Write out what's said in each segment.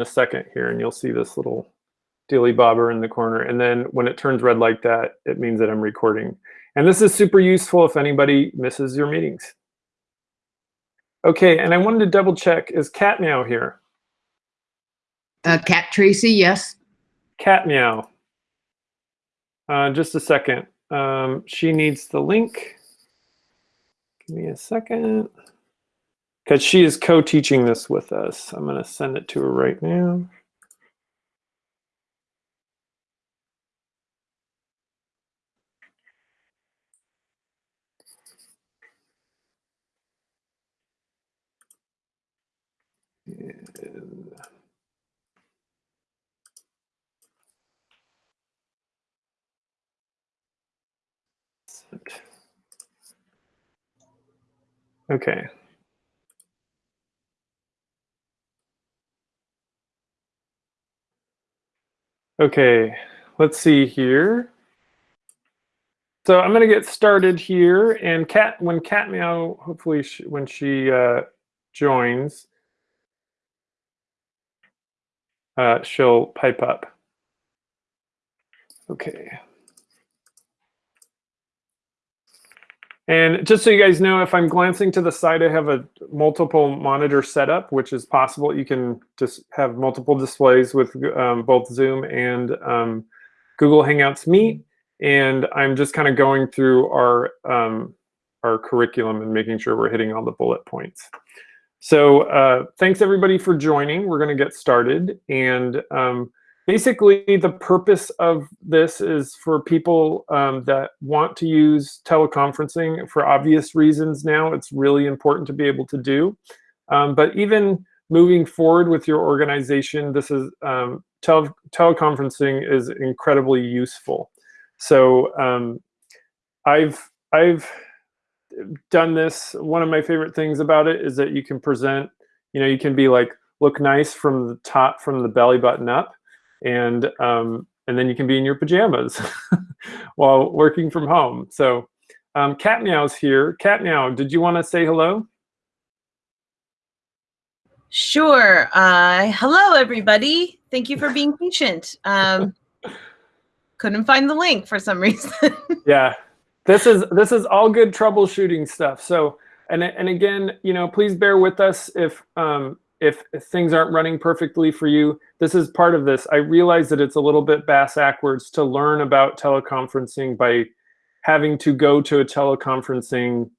a second here, and you'll see this little dilly bobber in the corner. And then when it turns red like that, it means that I'm recording. And this is super useful if anybody misses your meetings. Okay, and I wanted to double check, is Cat Meow here? Uh, Cat Tracy, yes. Cat Meow. Uh, just a second. Um, she needs the link. Give me a second. Because she is co-teaching this with us. I'm going to send it to her right now. Okay. Okay, let's see here. So I'm going to get started here, and cat when cat meow, hopefully she, when she uh, joins, uh, she'll pipe up. Okay. And just so you guys know, if I'm glancing to the side, I have a multiple monitor setup, which is possible. You can just have multiple displays with um, both Zoom and um, Google Hangouts Meet. And I'm just kind of going through our, um, our curriculum and making sure we're hitting all the bullet points. So uh, thanks everybody for joining. We're going to get started. And um, basically the purpose of this is for people um, that want to use teleconferencing for obvious reasons now. It's really important to be able to do. Um, but even moving forward with your organization, this is um, tele teleconferencing is incredibly useful. So um, I've I've done this. One of my favorite things about it is that you can present. You know, you can be like look nice from the top, from the belly button up and um, and then you can be in your pajamas while working from home. So um, Cat Meow's here. Cat Meow, did you want to say hello? Sure. Uh, hello, everybody. Thank you for being patient. Um, couldn't find the link for some reason. yeah, this is this is all good troubleshooting stuff. So and and again, you know, please bear with us if um, if, things aren't running perfectly for you, this is part of this. I realize that it's a little bit bass-ackwards to learn about teleconferencing by having to go to a teleconferencing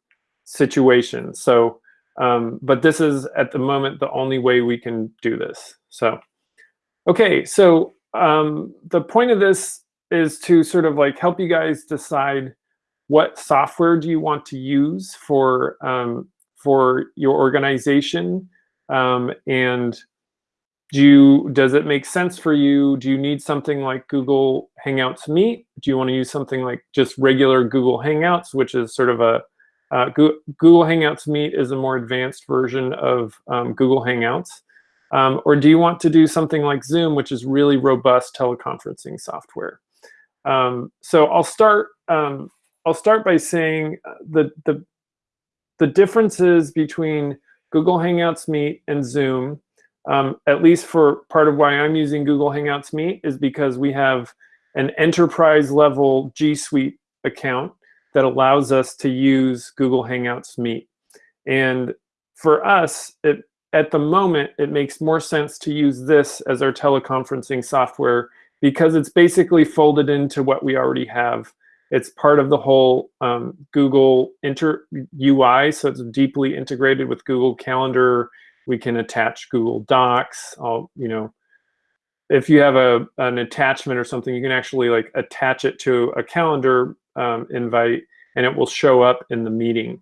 situation. So, um, but this is at the moment the only way we can do this. So, okay, so um, the point of this is to sort of like help you guys decide what software do you want to use for um, for your organization um, and do you, does it make sense for you? Do you need something like Google Hangouts Meet? Do you want to use something like just regular Google Hangouts, which is sort of a, uh, Google Hangouts Meet is a more advanced version of um, Google Hangouts. Um, or do you want to do something like Zoom, which is really robust teleconferencing software? Um, so I'll start. Um, I'll start by saying uh, the the the differences between Google Hangouts Meet and Zoom, um, at least for part of why I'm using Google Hangouts Meet is because we have an enterprise level G Suite account that allows us to use Google Hangouts Meet. And for us, it, at the moment, it makes more sense to use this as our teleconferencing software because it's basically folded into what we already have it's part of the whole um, Google inter UI, so it's deeply integrated with Google Calendar. We can attach Google Docs. I'll, you know, if you have a an attachment or something, you can actually like attach it to a calendar um, invite, and it will show up in the meeting.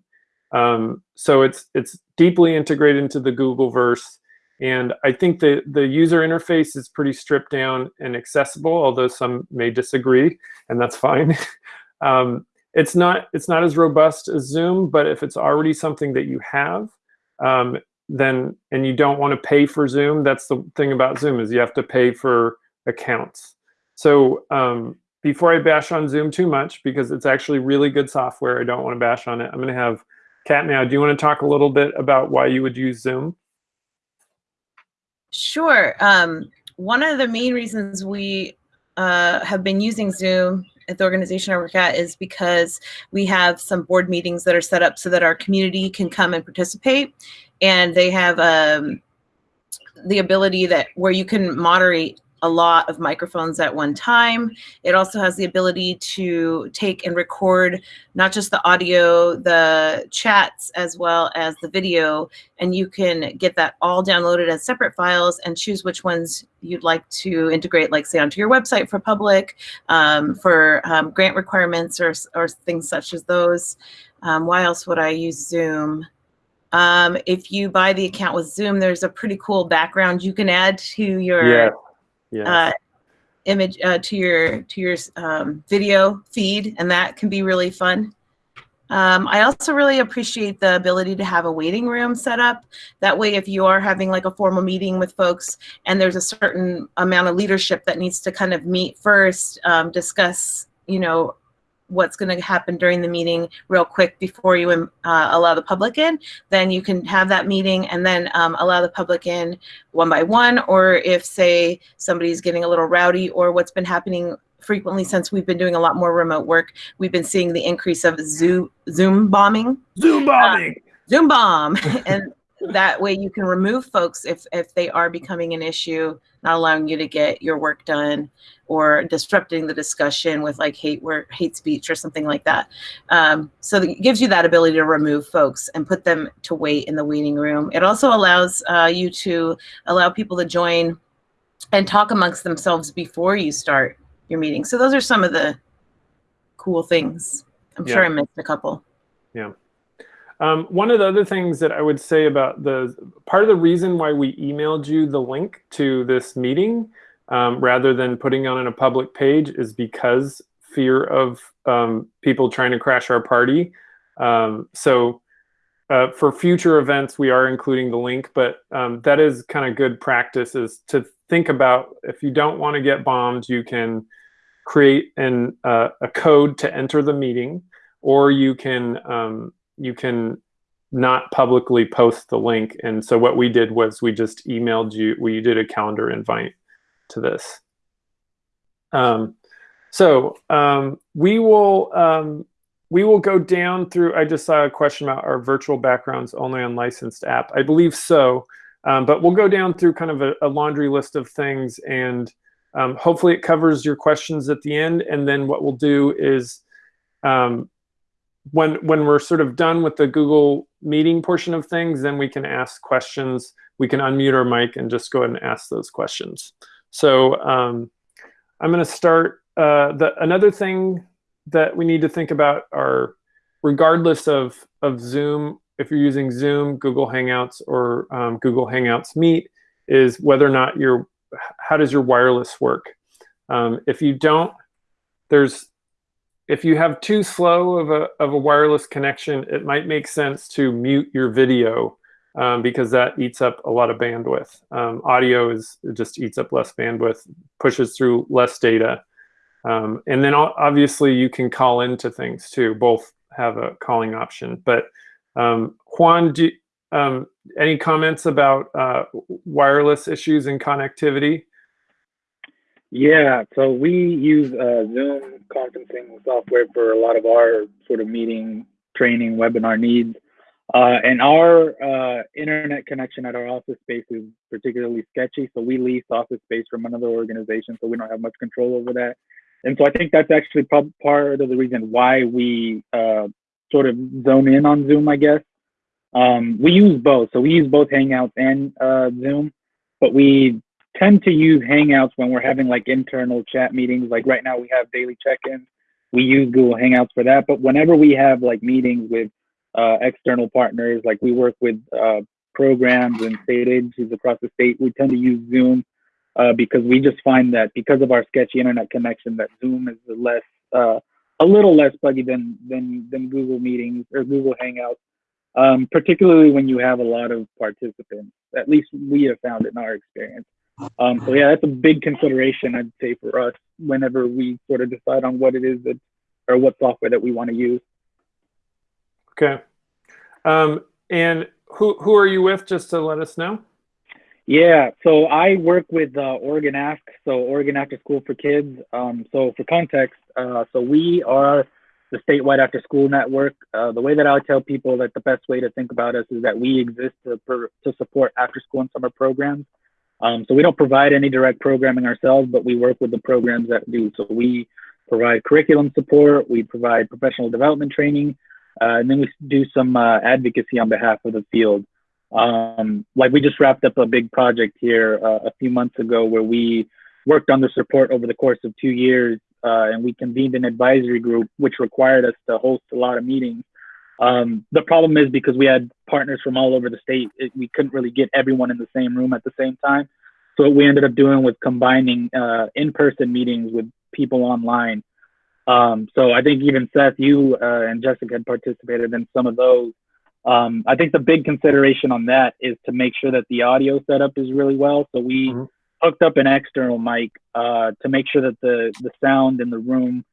Um, so it's it's deeply integrated into the Google verse. And I think the, the user interface is pretty stripped down and accessible, although some may disagree, and that's fine. Um, it's not it's not as robust as Zoom, but if it's already something that you have, um, then and you don't want to pay for Zoom, that's the thing about Zoom is you have to pay for accounts. So um, before I bash on Zoom too much, because it's actually really good software, I don't want to bash on it. I'm going to have Cat now. Do you want to talk a little bit about why you would use Zoom? Sure. Um, one of the main reasons we uh, have been using Zoom at the organization I work at is because we have some board meetings that are set up so that our community can come and participate. And they have um, the ability that where you can moderate a lot of microphones at one time. It also has the ability to take and record not just the audio, the chats, as well as the video, and you can get that all downloaded as separate files and choose which ones you'd like to integrate, like say onto your website for public, um, for um, grant requirements or, or things such as those. Um, why else would I use Zoom? Um, if you buy the account with Zoom, there's a pretty cool background you can add to your Yeah. Yeah. uh, image uh, to your to your um, video feed, and that can be really fun. Um, I also really appreciate the ability to have a waiting room set up. That way, if you are having like a formal meeting with folks and there's a certain amount of leadership that needs to kind of meet first, um, discuss, you know, what's going to happen during the meeting real quick before you um, uh, allow the public in, then you can have that meeting and then um, allow the public in one by one. Or if, say, somebody's getting a little rowdy, or what's been happening frequently since we've been doing a lot more remote work, we've been seeing the increase of Zoom, Zoom bombing. Zoom bombing. Zoom bomb. and that way you can remove folks if, if they are becoming an issue, not allowing you to get your work done or disrupting the discussion with like hate work, hate speech or something like that. Um, so it gives you that ability to remove folks and put them to wait in the waiting room. It also allows uh, you to allow people to join and talk amongst themselves before you start your meeting. So those are some of the cool things. I'm sure I missed a couple. Um, one of the other things that I would say about the part of the reason why we emailed you the link to this meeting um, rather than putting on a public page is because fear of um, people trying to crash our party. Um, so uh, for future events, we are including the link, but um, that is kind of good practice is to think about if you don't want to get bombed, you can create an, uh, a code to enter the meeting, or you can um, you can not publicly post the link. And so what we did was we just emailed you, we did a calendar invite to this. Um, so um, we will um, we will go down through. I just saw a question about our virtual backgrounds only on licensed app. I believe so, um, but we'll go down through kind of a, a laundry list of things, and um, hopefully it covers your questions at the end. And then what we'll do is um, when when we're sort of done with the Google meeting portion of things, then we can ask questions. We can unmute our mic and just go ahead and ask those questions. So um, I'm going to start. Uh, the another thing that we need to think about are, regardless of of Zoom, if you're using Zoom, Google Hangouts, or um, Google Hangouts Meet, is whether or not your how does your wireless work. Um, if you don't, there's if you have too slow of a, of a wireless connection, it might make sense to mute your video um, because that eats up a lot of bandwidth. Um, audio is just eats up less bandwidth, pushes through less data. Um, and then obviously you can call into things too. Both have a calling option. But um, Juan, do, um, any comments about uh, wireless issues and connectivity? Yeah, so we use uh, Zoom conferencing software for a lot of our sort of meeting, training, webinar needs. Uh, and our uh, internet connection at our office space is particularly sketchy. So we lease office space from another organization, so we don't have much control over that. And so I think that's actually part of the reason why we uh, sort of zone in on Zoom, I guess. Um, we use both. So we use both Hangouts and uh, Zoom, but we tend to use Hangouts when we're having like internal chat meetings. Like right now, we have daily check-ins. We use Google Hangouts for that. But whenever we have like meetings with uh, external partners, like we work with uh, programs and state agencies across the state, we tend to use Zoom uh, because we just find that because of our sketchy internet connection, that Zoom is less, uh, a little less buggy than than than Google Meetings or Google Hangouts. Um, particularly when you have a lot of participants. At least we have found it in our experience. Um, so yeah, that's a big consideration I'd say for us whenever we sort of decide on what it is that or what software that we want to use. Okay. Um, and who who are you with? Just to let us know. Yeah, so I work with uh, Oregon Ask, so Oregon After School for Kids. Um, so for context, uh, so we are the statewide after school network. Uh, the way that I tell people that the best way to think about us is that we exist to, to support after school and summer programs. Um, so we don't provide any direct programming ourselves, but we work with the programs that do. So we provide curriculum support, we provide professional development training, uh, and then we do some uh, advocacy on behalf of the field. Um, like we just wrapped up a big project here uh, a few months ago where we worked on the support over the course of two years, uh, and we convened an advisory group, which required us to host a lot of meetings. Um, the problem is because we had partners from all over the state, it, we couldn't really get everyone in the same room at the same time. So what we ended up doing was combining uh, in-person meetings with people online. Um, so I think even Seth, you uh, and Jessica had participated in some of those. Um, I think the big consideration on that is to make sure that the audio setup is really well. So we Mhm. hooked up an external mic uh, to make sure that the the sound in the room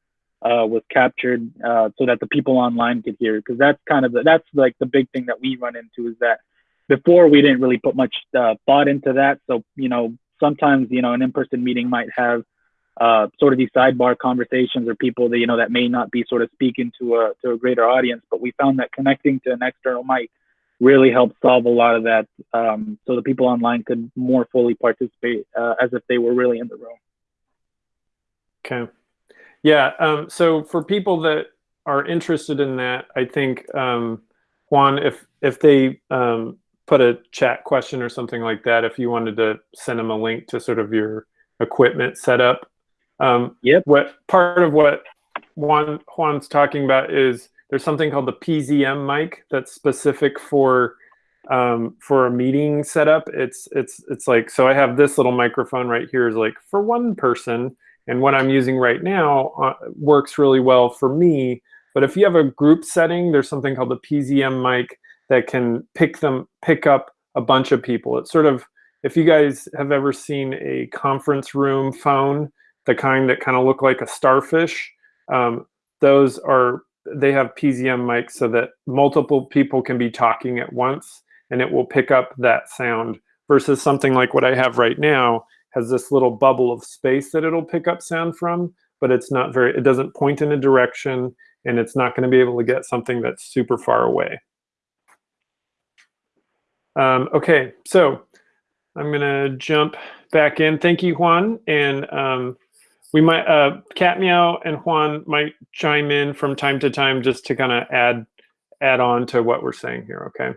uh, was captured uh, so that the people online could hear. Because that's kind of the, that's like the big thing that we run into is that before we didn't really put much uh, thought into that. So you know sometimes you know an in-person meeting might have uh, sort of these sidebar conversations or people that you know that may not be sort of speaking to a to a greater audience. But we found that connecting to an external mic really helped solve a lot of that, um, so the people online could more fully participate uh, as if they were really in the room. Okay. Yeah. Um, so for people that are interested in that, I think um, Juan, if if they um, put a chat question or something like that, if you wanted to send them a link to sort of your equipment setup. Um, Yep. What part of what Juan Juan's talking about is there's something called the PZM mic that's specific for um, for a meeting setup. It's it's it's like so I have this little microphone right here is like for one person, and what I'm using right now uh, works really well for me. But if you have a group setting, there's something called the PZM mic that can pick them pick up a bunch of people. It's sort of if you guys have ever seen a conference room phone, the kind that kind of look like a starfish, um, those are they have PZM mics so that multiple people can be talking at once and it will pick up that sound versus something like what I have right now has this little bubble of space that it'll pick up sound from, but it's not very, it doesn't point in a direction and it's not going to be able to get something that's super far away. Um, okay, so I'm going to jump back in. Thank you, Juan. And um, we might, uh, Cat Meow and Juan might chime in from time to time just to kind of add add on to what we're saying here, okay?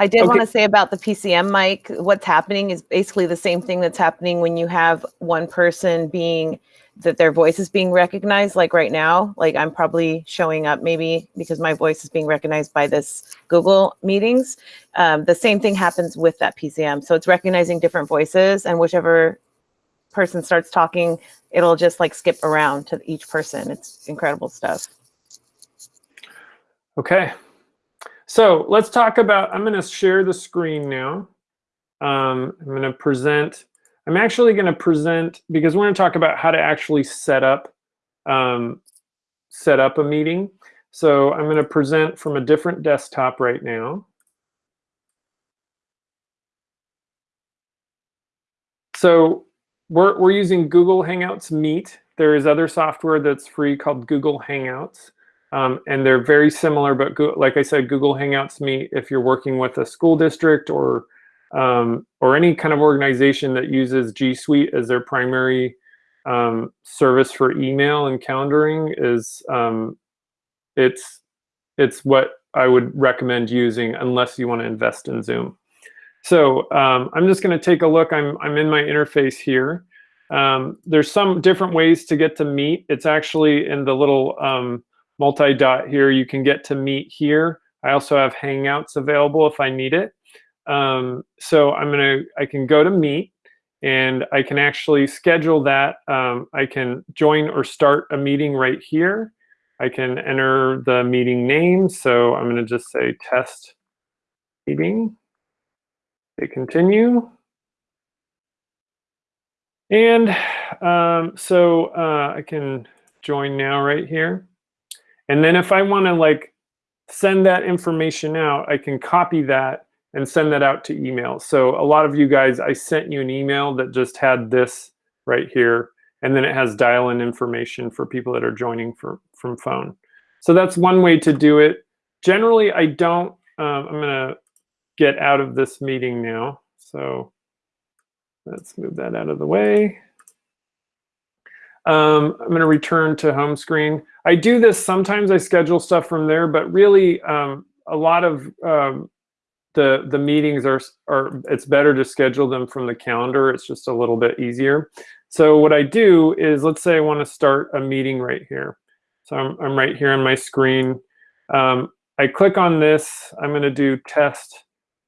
I did Okay. want to say about the PZM mic, what's happening is basically the same thing that's happening when you have one person being that their voice is being recognized. Like right now like i'm probably showing up maybe because my voice is being recognized by this google meetings. Um, the same thing happens with that PZM so it's recognizing different voices and whichever person starts talking it'll just like skip around to each person. It's incredible stuff. Okay. So let's talk about, I'm going to share the screen now. Um, I'm going to present, I'm actually going to present, because we're going to talk about how to actually set up, um, set up a meeting. So I'm going to present from a different desktop right now. So we're, we're using Google Hangouts Meet. There is other software that's free called Google Hangouts. Um, and they're very similar, but like I said, Google Hangouts Meet, if you're working with a school district or um, or any kind of organization that uses G Suite as their primary um, service for email and calendaring, is um, it's it's what I would recommend using unless you want to invest in Zoom. So um, I'm just going to take a look. I'm I'm in my interface here. Um, there's some different ways to get to Meet. It's actually in the little multi-dot here. You can get to Meet here. I also have Hangouts available if I need it. Um, so I'm gonna, I can go to Meet and I can actually schedule that. Um, I can join or start a meeting right here. I can enter the meeting name. So I'm gonna just say test meeting. Hit continue. And um, so uh, I can join now right here. And then if I want to like send that information out, I can copy that and send that out to email. So a lot of you guys, I sent you an email that just had this right here, and then it has dial-in information for people that are joining for, from phone. So that's one way to do it. Generally, I don't, um, I'm gonna get out of this meeting now. So let's move that out of the way. Um, I'm going to return to home screen. I do this sometimes. I schedule stuff from there, but really, um, a lot of um, the the meetings are are. It's better to schedule them from the calendar. It's just a little bit easier. So what I do is, let's say I want to start a meeting right here. So I'm I'm right here on my screen. Um, I click on this. I'm going to do test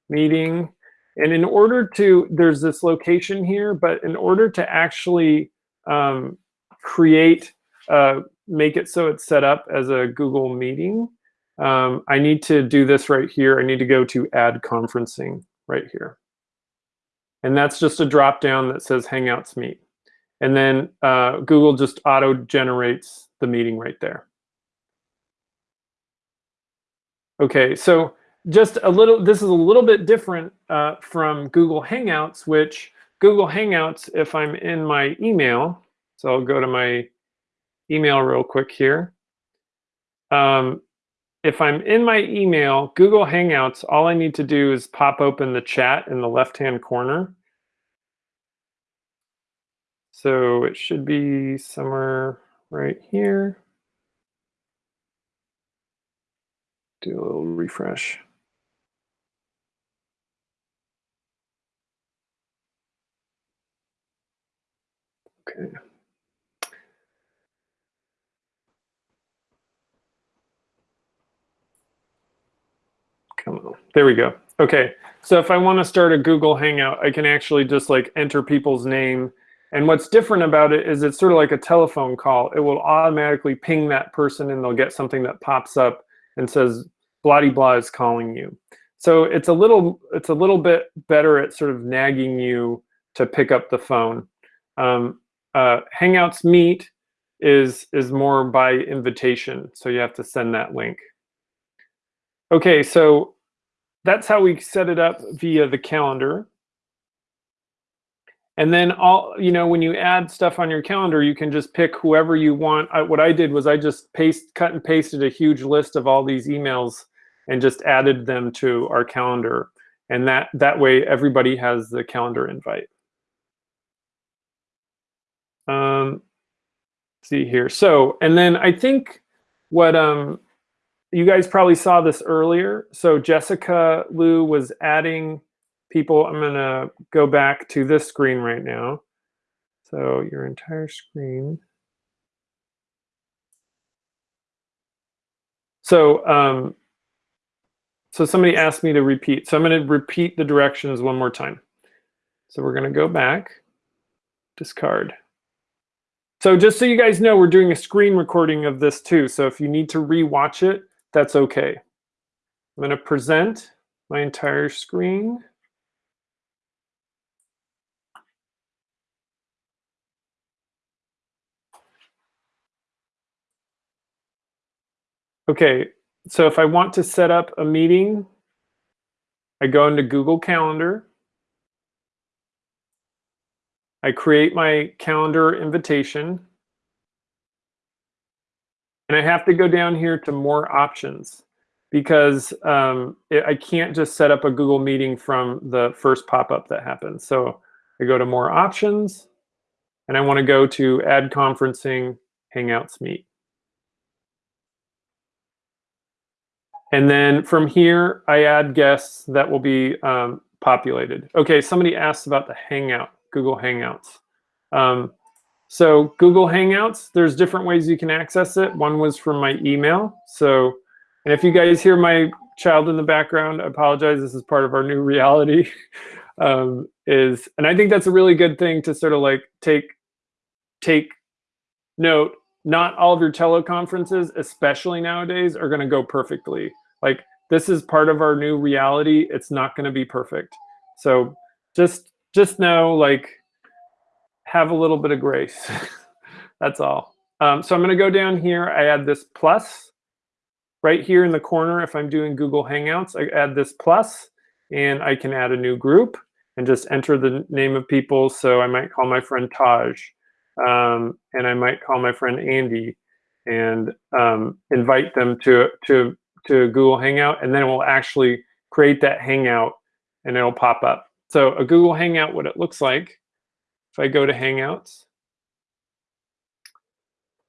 meeting. And in order to, there's this location here, but in order to actually um, create, uh, make it so it's set up as a Google meeting, um, I need to do this right here. I need to go to add conferencing right here. And that's just a drop down that says Hangouts Meet. And then uh, Google just auto generates the meeting right there. Okay, so just a little, this is a little bit different uh, from Google Hangouts, which Google Hangouts, if I'm in my email, so I'll go to my email real quick here. Um, if I'm in my email, Google Hangouts, all I need to do is pop open the chat in the left-hand corner. So it should be somewhere right here. Do a little refresh. Okay. Come on. There we go. Okay. So if I want to start a Google Hangout, I can actually just like enter people's name. And what's different about it is it's sort of like a telephone call. It will automatically ping that person and they'll get something that pops up and says, blah blah is calling you. So it's a little it's a little bit better at sort of nagging you to pick up the phone. Um, uh, Hangouts Meet is is more by invitation, so you have to send that link. Okay, so that's how we set it up via the calendar. And then all, you know, when you add stuff on your calendar, you can just pick whoever you want. I, what I did was I just paste, cut and pasted a huge list of all these emails and just added them to our calendar. And that, that way everybody has the calendar invite. Um, see here. So, and then I think what um, you guys probably saw this earlier. So Jessica Liu was adding people. I'm going to go back to this screen right now. So your entire screen. So, um, so somebody asked me to repeat. So I'm going to repeat the directions one more time. So we're going to go back, discard. So just so you guys know, we're doing a screen recording of this too. So if you need to rewatch it, that's okay. I'm going to present my entire screen. Okay, so if I want to set up a meeting, I go into Google Calendar. I create my calendar invitation. And I have to go down here to more options because um, it, I can't just set up a Google meeting from the first pop-up that happens. So I go to more options and I want to go to add conferencing Hangouts Meet. And then from here, I add guests that will be um, populated. Okay, somebody asked about the Hangout, Google Hangouts. Um, so Google Hangouts, there's different ways you can access it. One was from my email. So, and if you guys hear my child in the background, I apologize. This is part of our new reality. um, is and I think that's a really good thing to sort of like take take note. Not all of your teleconferences, especially nowadays, are going to go perfectly. Like this is part of our new reality. It's not going to be perfect. So just just know like have a little bit of grace. That's all. Um, so I'm going to go down here. I add this plus right here in the corner. If I'm doing Google Hangouts, I add this plus, and I can add a new group and just enter the name of people. So I might call my friend Taj, um, and I might call my friend Andy and um, invite them to, to, to Google Hangout, and then we'll actually create that Hangout and it'll pop up. So a Google Hangout, what it looks like, if I go to Hangouts,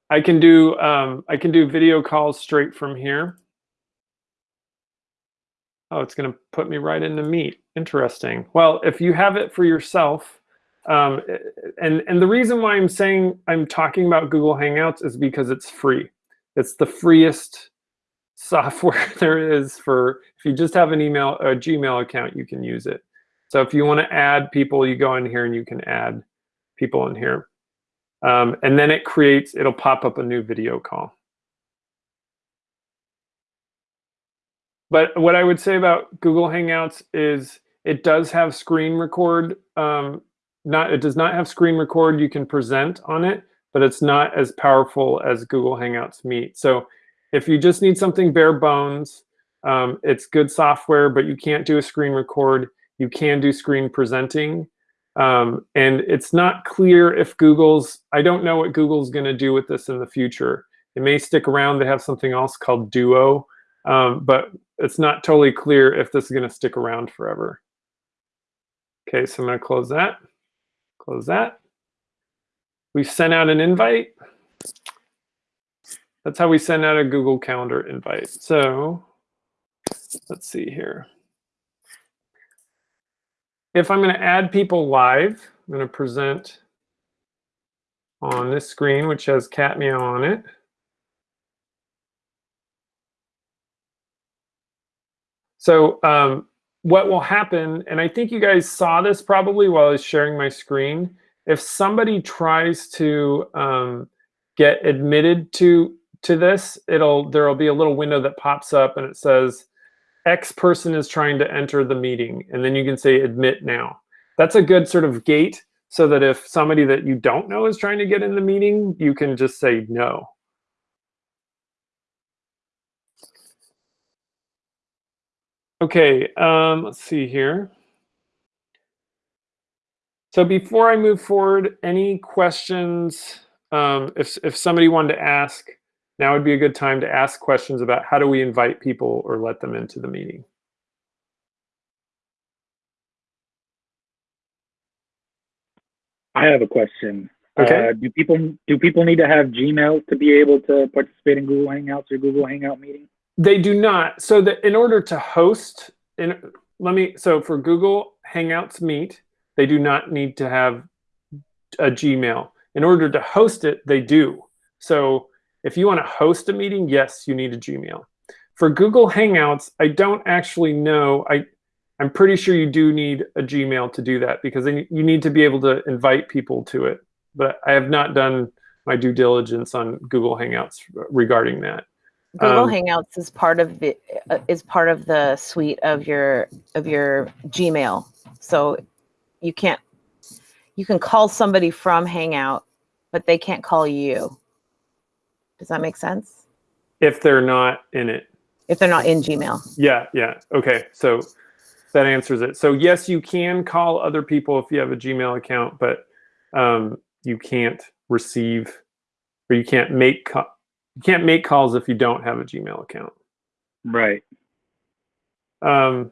I can do um, I can do video calls straight from here. Oh, it's going to put me right into Meet. Interesting. Well, if you have it for yourself, um, and and the reason why I'm saying I'm talking about Google Hangouts is because it's free. It's the freest software there is for if you just have an email a Gmail account, you can use it. So if you want to add people, you go in here and you can add people in here. Um, and then it creates, it'll pop up a new video call. But what I would say about Google Hangouts is it does have screen record. Um, not It does not have screen record. You can present on it, but it's not as powerful as Google Hangouts Meet. So if you just need something bare bones, um, it's good software, but you can't do a screen record. You can do screen presenting. Um, and it's not clear if Google's, I don't know what Google's going to do with this in the future. It may stick around. They have something else called Duo, um, but it's not totally clear if this is going to stick around forever. Okay, so I'm going to close that. Close that. We've sent out an invite. That's how we send out a Google Calendar invite. So let's see here. If I'm going to add people live, I'm going to present on this screen, which has cat meow on it. So um, what will happen, and I think you guys saw this probably while I was sharing my screen, if somebody tries to um, get admitted to to this, it'll there'll be a little window that pops up and it says X person is trying to enter the meeting, and then you can say admit now. That's a good sort of gate so that if somebody that you don't know is trying to get in the meeting, you can just say no. Okay, um, let's see here. So before I move forward, any questions? Um, if, if somebody wanted to ask, now would be a good time to ask questions about how do we invite people or let them into the meeting. I have a question. Okay. Uh, do people do people need to have Gmail to be able to participate in Google Hangouts or Google Hangout meetings? They do not. So that in order to host, in let me. So for Google Hangouts Meet, they do not need to have a Gmail. In order to host it, they do. So if you want to host a meeting, yes, you need a Gmail. For Google Hangouts, I don't actually know. I I'm pretty sure you do need a Gmail to do that because you need to be able to invite people to it. But I have not done my due diligence on Google Hangouts regarding that. Google Um, Hangouts is part of the uh, is part of the suite of your of your Gmail. So you can't you can call somebody from Hangout, but they can't call you. Does that make sense? If they're not in it. If they're not in Gmail. Yeah, yeah. Okay, so that answers it. So yes, you can call other people if you have a Gmail account, but um, you can't receive or you can't make you can't make calls if you don't have a Gmail account. Right. Um,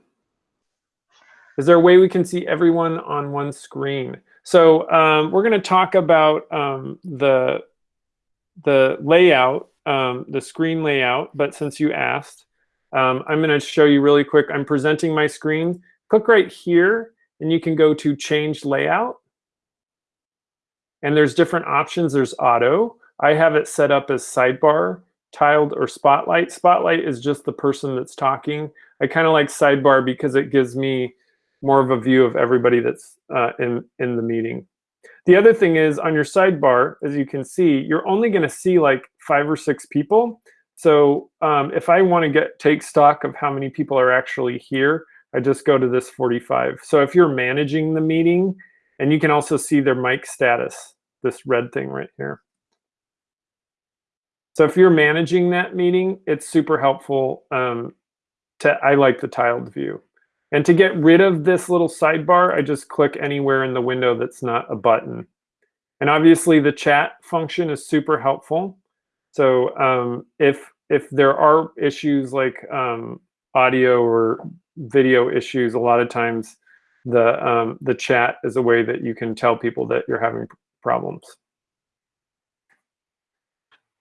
is there a way we can see everyone on one screen? So um, we're going to talk about um, the the layout, um, the screen layout. But since you asked, um, I'm going to show you really quick. I'm presenting my screen. Click right here, and you can go to Change Layout. And there's different options. There's Auto. I have it set up as Sidebar, Tiled, or Spotlight. Spotlight is just the person that's talking. I kind of like Sidebar because it gives me more of a view of everybody that's uh, in, in the meeting. The other thing is on your sidebar, as you can see, you're only going to see like five or six people. So um, if I want to get take stock of how many people are actually here, I just go to this 45. So if you're managing the meeting, and you can also see their mic status, this red thing right here. So if you're managing that meeting, it's super helpful. Um, to I like the tiled view. And to get rid of this little sidebar, I just click anywhere in the window that's not a button. And obviously the chat function is super helpful. So um, if if there are issues like um, audio or video issues, a lot of times the um, the chat is a way that you can tell people that you're having problems.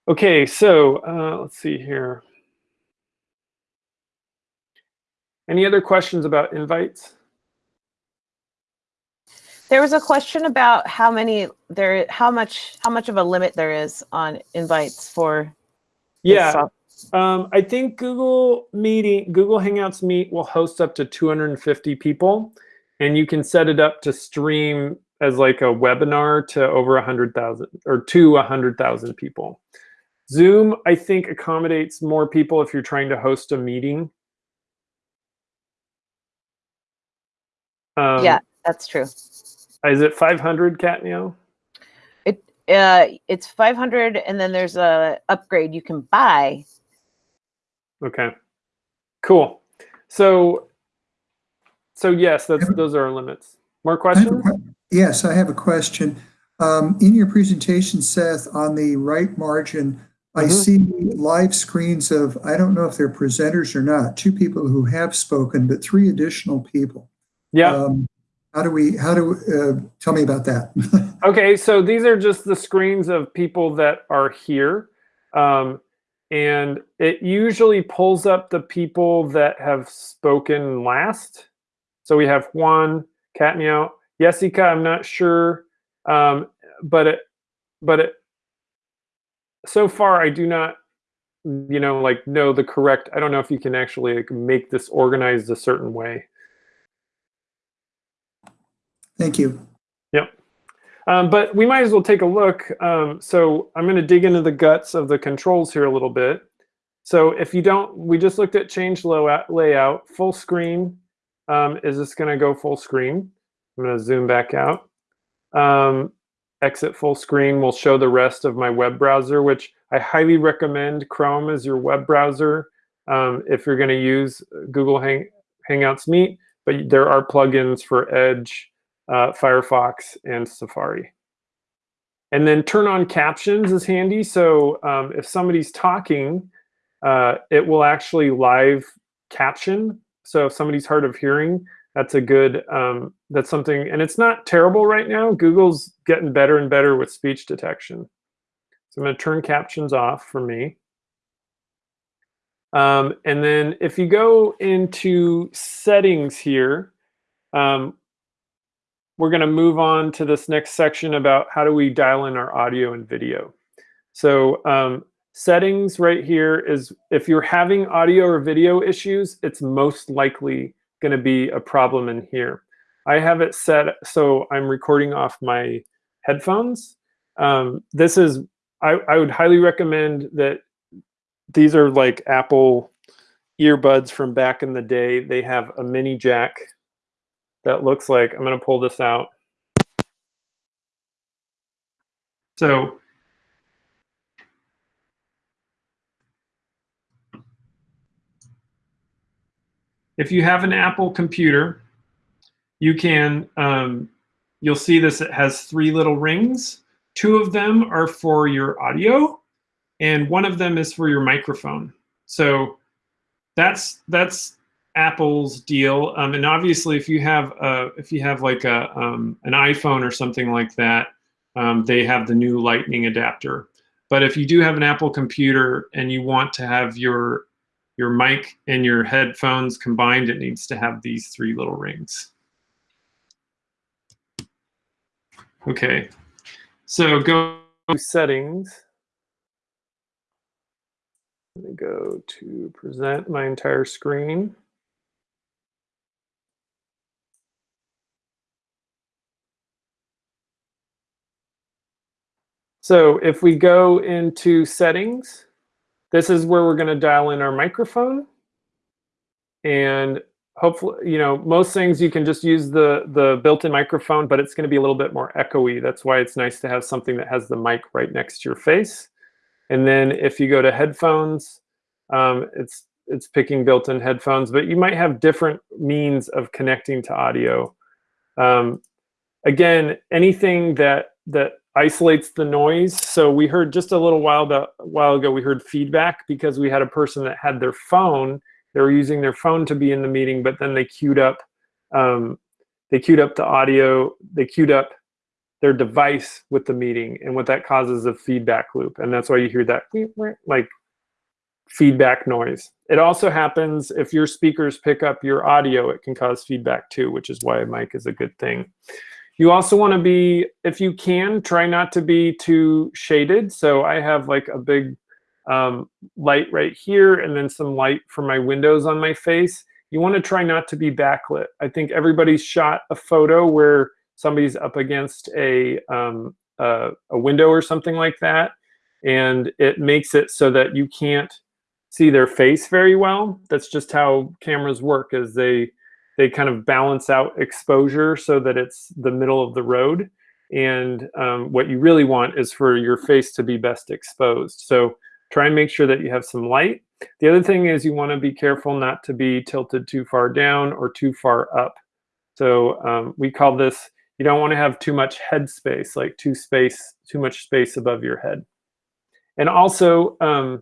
Okay, so uh, let's see here. Any other questions about invites? There was a question about how many there, how much, how much of a limit there is on invites for. Yeah, Um, I think Google Meeting, Google Hangouts Meet will host up to 250 people, and you can set it up to stream as like a webinar to over 100,000 or to 100,000 people. Zoom, I think, accommodates more people if you're trying to host a meeting. Um, Yeah, that's true. Is it 500, Catneo? It, uh, it's five hundred and then there's a upgrade you can buy. Okay, cool. So, so yes, that's those are our limits. More I have a questions? que- Yes, I have a question. Um, In your presentation, Seth, on the right margin, I Mhm. see live screens of, I don't know if they're presenters or not, two people who have spoken, but three additional people. Yeah. Um, How do we, how do, uh, tell me about that. Okay, so these are just the screens of people that are here. Um, and it usually pulls up the people that have spoken last. So we have Juan, Katnio, Jessica, I'm not sure. Um, but it, but it, so far I do not, you know, like know the correct, I don't know if you can actually like, make this organized a certain way. Thank you. Um, but we might as well take a look. Um, so I'm going to dig into the guts of the controls here a little bit. So if you don't, we just looked at change layout, layout full screen. Um, is this going to go full screen? I'm going to zoom back out. Um, exit full screen will show the rest of my web browser, which I highly recommend Chrome as your web browser um, if you're going to use Google Hang Hangouts Meet. But there are plugins for Edge, uh, Firefox, and Safari. And then turn on captions is handy. So um, if somebody's talking, uh, it will actually live caption. So if somebody's hard of hearing, that's a good, um, that's something, and it's not terrible right now. Google's getting better and better with speech detection. So I'm going to turn captions off for me. Um, and then if you go into settings here, um, we're going to move on to this next section about how do we dial in our audio and video. So um, settings right here is if you're having audio or video issues, it's most likely going to be a problem in here. I have it set so I'm recording off my headphones. Um, this is, I, I would highly recommend that these are like Apple earbuds from back in the day. They have a mini jack that looks like, I'm going to pull this out. So if you have an Apple computer, you can, um, you'll see this, it has three little rings. Two of them are for your audio and one of them is for your microphone. So that's, that's Apple's deal. Um, and obviously if you have, uh, if you have like a, um, an iPhone or something like that, um, they have the new lightning adapter. But if you do have an Apple computer and you want to have your your mic and your headphones combined, it needs to have these three little rings. Okay, so go to settings. Let me go to present my entire screen. So if we go into settings, this is where we're going to dial in our microphone. And hopefully, you know, most things you can just use the, the built-in microphone, but it's going to be a little bit more echoey. That's why it's nice to have something that has the mic right next to your face. And then if you go to headphones, um, it's it's picking built-in headphones, but you might have different means of connecting to audio. Um, again, anything that that isolates the noise. So we heard just a little while, the, while ago, we heard feedback because we had a person that had their phone. They were using their phone to be in the meeting, but then they queued up, um, they queued up the audio, they queued up their device with the meeting, and what that causes a feedback loop, and that's why you hear that like feedback noise. It also happens if your speakers pick up your audio, it can cause feedback too, which is why a mic is a good thing. You also want to be, if you can, try not to be too shaded. So I have like a big um, light right here and then some light from my windows on my face. You want to try not to be backlit. I think everybody's shot a photo where somebody's up against a, um, a, a window or something like that. And it makes it so that you can't see their face very well. That's just how cameras work is they they kind of balance out exposure so that it's the middle of the road. And um, what you really want is for your face to be best exposed. So try and make sure that you have some light. The other thing is you want to be careful not to be tilted too far down or too far up. So um, we call this, you don't want to have too much head space, like too space, too much space above your head. And also, um,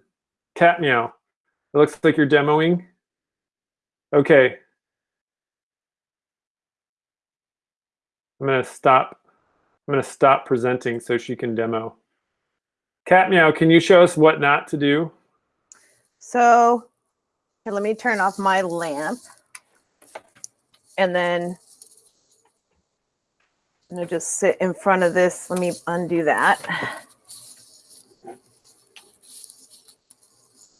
cat meow. It looks like you're demoing. Okay, I'm gonna stop. I'm gonna stop presenting so she can demo. Cat Meow, can you show us what not to do? So let me turn off my lamp. And then I'm gonna just sit in front of this. Let me undo that.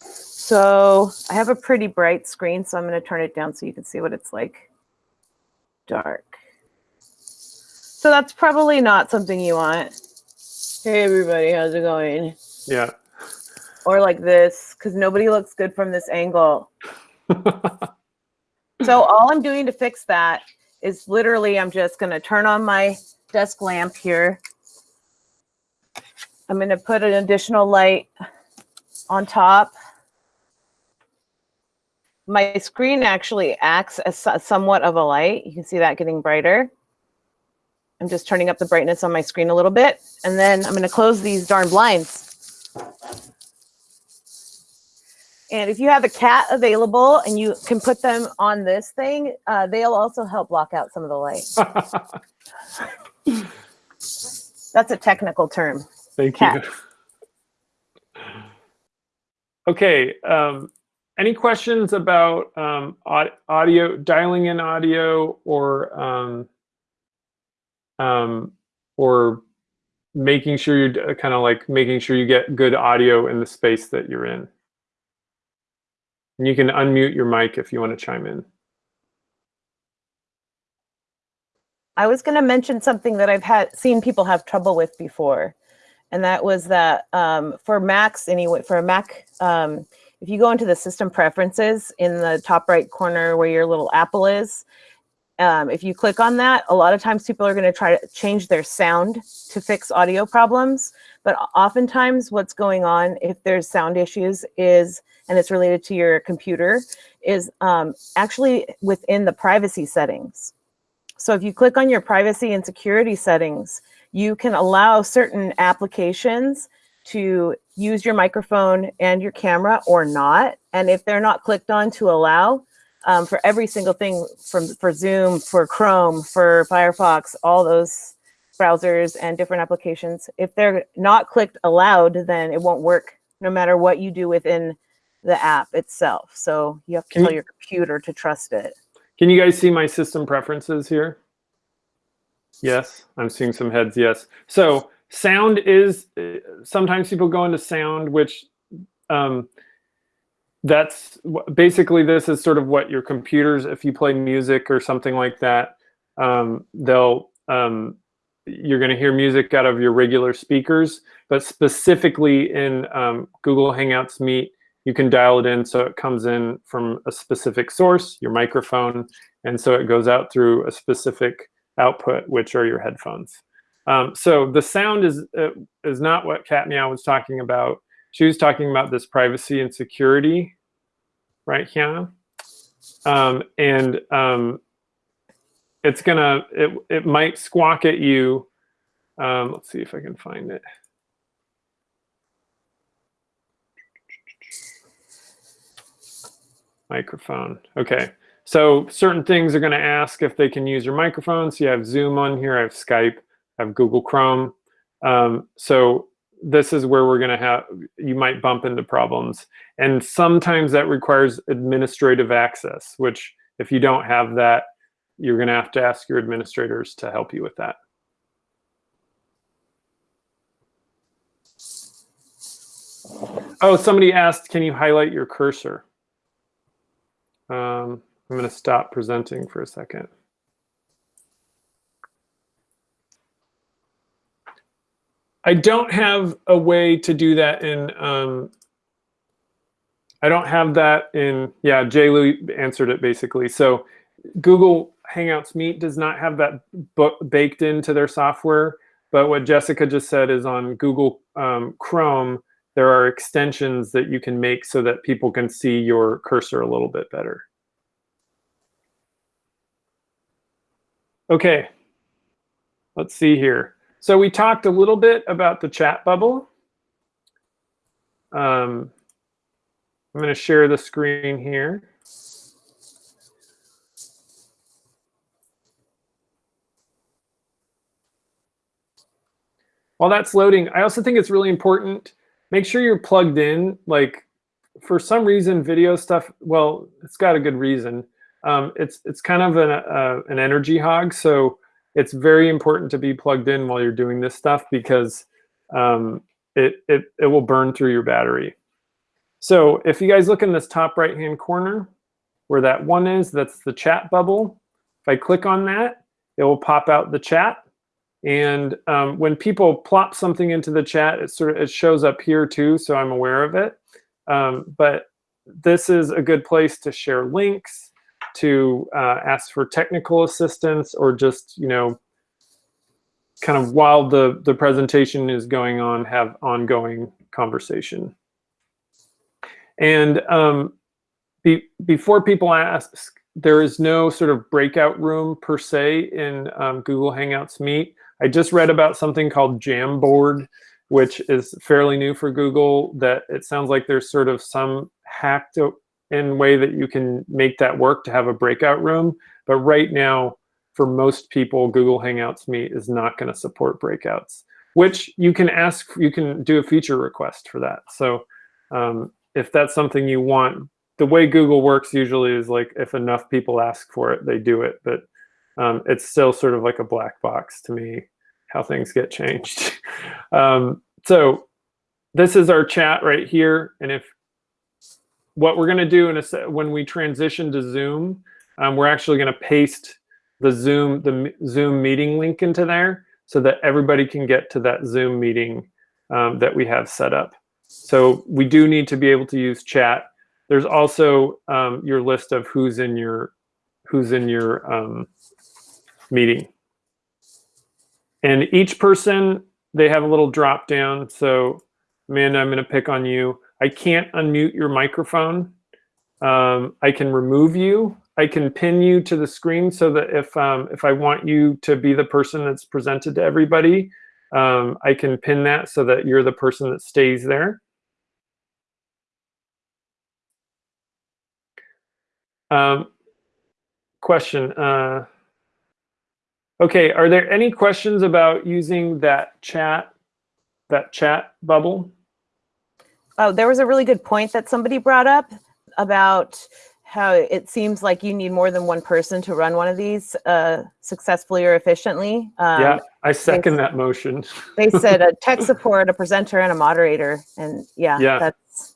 So I have a pretty bright screen, so I'm gonna turn it down so you can see what it's like. Dark. So that's probably not something you want. Hey everybody, how's it going? Yeah. Or like this, because nobody looks good from this angle. So all I'm doing to fix that is literally I'm just going to turn on my desk lamp here. I'm going to put an additional light on top. My screen actually acts as somewhat of a light. You can see that getting brighter. I'm just turning up the brightness on my screen a little bit. And then I'm going to close these darn blinds. And if you have a cat available and you can put them on this thing, uh, they'll also help block out some of the light. That's a technical term. Thank Cat. you. Okay. Um, any questions about um, audio, dialing in audio, or um, um, or making sure you're kind of like making sure you get good audio in the space that you're in? And you can unmute your mic if you want to chime in. I was going to mention something that I've had seen people have trouble with before, and that was that um, for Macs anyway, for a Mac, um, if you go into the system preferences in the top right corner where your little apple is, um, if you click on that, a lot of times people are going to try to change their sound to fix audio problems. But oftentimes, what's going on if there's sound issues is, and it's related to your computer, is um, actually within the privacy settings. So if you click on your privacy and security settings, you can allow certain applications to use your microphone and your camera or not. And if they're not clicked on to allow, um, for every single thing from for Zoom, for Chrome, for Firefox, all those browsers and different applications, if they're not clicked allowed, then it won't work no matter what you do within the app itself. So you have to Can tell you- your computer to trust it. Can you guys see my system preferences here? Yes, I'm seeing some heads, yes. So sound is, sometimes people go into sound, which um, that's basically this is sort of what your computers, if you play music or something like that, um, they'll, um, you're going to hear music out of your regular speakers, but specifically in um, Google Hangouts Meet, you can dial it in so it comes in from a specific source, your microphone, and so it goes out through a specific output, which are your headphones. Um, so the sound is uh, is not what Cat Meow was talking about. She was talking about this privacy and security, right here. Um, and um, it's gonna, it, it might squawk at you. Um, let's see if I can find it. Microphone. Okay. So certain things are to ask if they can use your microphone. So you have Zoom on here, I have Skype, I have Google Chrome. Um, so this is where we're going to have, you might bump into problems. And sometimes that requires administrative access, which if you don't have that, you're going to have to ask your administrators to help you with that. Oh, somebody asked, can you highlight your cursor? Um, I'm going to stop presenting for a second. I don't have a way to do that in, um, I don't have that in, yeah, JLu answered it basically. So Google Hangouts Meet does not have that book baked into their software. But what Jessica just said is on Google um, Chrome, there are extensions that you can make so that people can see your cursor a little bit better. Okay, let's see here. So we talked a little bit about the chat bubble. Um, I'm going to share the screen here. While that's loading, I also think it's really important, make sure you're plugged in. Like for some reason, video stuff, well, it's got a good reason. Um, it's, it's kind of an, uh, an energy hog. So it's very important to be plugged in while you're doing this stuff because um, it, it, it will burn through your battery. So if you guys look in this top right-hand corner where that one is, that's the chat bubble. If I click on that, it will pop out the chat. And um, when people plop something into the chat, it sort of it shows up here too, so I'm aware of it. Um, but this is a good place to share links, to uh, ask for technical assistance, or just you know, kind of while the the presentation is going on, have ongoing conversation. And um, be, before people ask, there is no sort of breakout room per se in um, Google Hangouts Meet. I just read about something called Jamboard, which is fairly new for Google, that it sounds like there's sort of some hacked in way that you can make that work to have a breakout room. But right now, for most people, Google Hangouts Meet is not going to support breakouts, which you can ask, you can do a feature request for that. So um, if that's something you want, the way Google works usually is like if enough people ask for it, they do it. But um, it's still sort of like a black box to me how things get changed. um, so this is our chat right here. And if what we're going to do in a, when we transition to Zoom, um, we're actually going to paste the Zoom the Zoom meeting link into there so that everybody can get to that Zoom meeting um, that we have set up. So we do need to be able to use chat. There's also um, your list of who's in your who's in your um, meeting. And each person, they have a little drop down. So Amanda, I'm going to pick on you. I can't unmute your microphone. Um, I can remove you. I can pin you to the screen so that if, um, if I want you to be the person that's presented to everybody, um, I can pin that so that you're the person that stays there. Um, question. Uh, Okay, are there any questions about using that chat, that chat bubble? Oh, there was a really good point that somebody brought up about how it seems like you need more than one person to run one of these uh, successfully or efficiently. Um, yeah, I second that motion. they said a tech support, a presenter, and a moderator. And yeah, yeah. that's.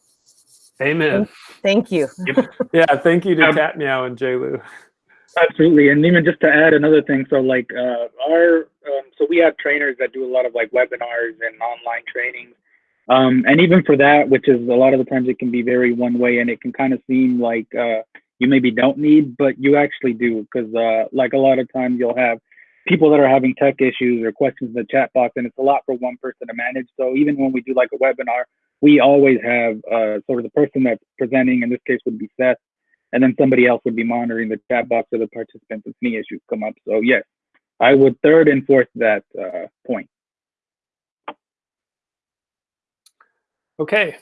Amen. Thank, thank you. yeah, thank you to um, Cat Meow and JLu. Absolutely, and even just to add another thing, so like uh, our, um, so we have trainers that do a lot of like webinars and online trainings, um, and even for that, which is a lot of the times it can be very one way, and it can kind of seem like uh, you maybe don't need, but you actually do, because uh, like a lot of times you'll have people that are having tech issues or questions in the chat box, and it's a lot for one person to manage. So even when we do like a webinar, we always have uh, sort of the person that's presenting, in this case would be Seth, and then somebody else would be monitoring the chat box of the participants if any issues come up. So yes, I would third and fourth that uh, point. Okay.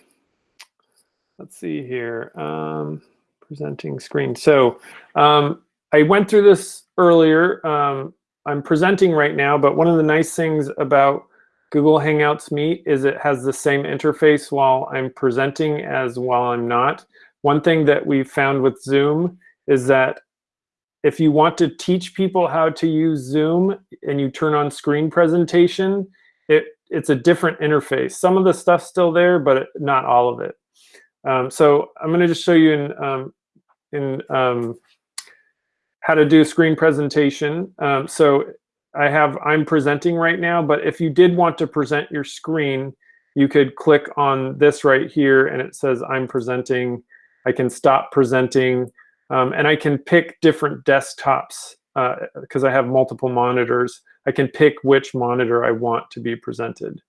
Let's see here. Um, presenting screen. So um, I went through this earlier. Um, I'm presenting right now, but one of the nice things about Google Hangouts Meet is it has the same interface while I'm presenting as while I'm not. One thing that we found with Zoom is that if you want to teach people how to use Zoom and you turn on screen presentation, it, it's a different interface. Some of the stuff's still there, but not all of it. Um, so I'm going to just show you in, um, in um, how to do a screen presentation. Um, so I have, I'm presenting right now, but if you did want to present your screen, you could click on this right here and it says I'm presenting. I can stop presenting um, and I can pick different desktops because uh, I have multiple monitors. I can pick which monitor I want to be presented.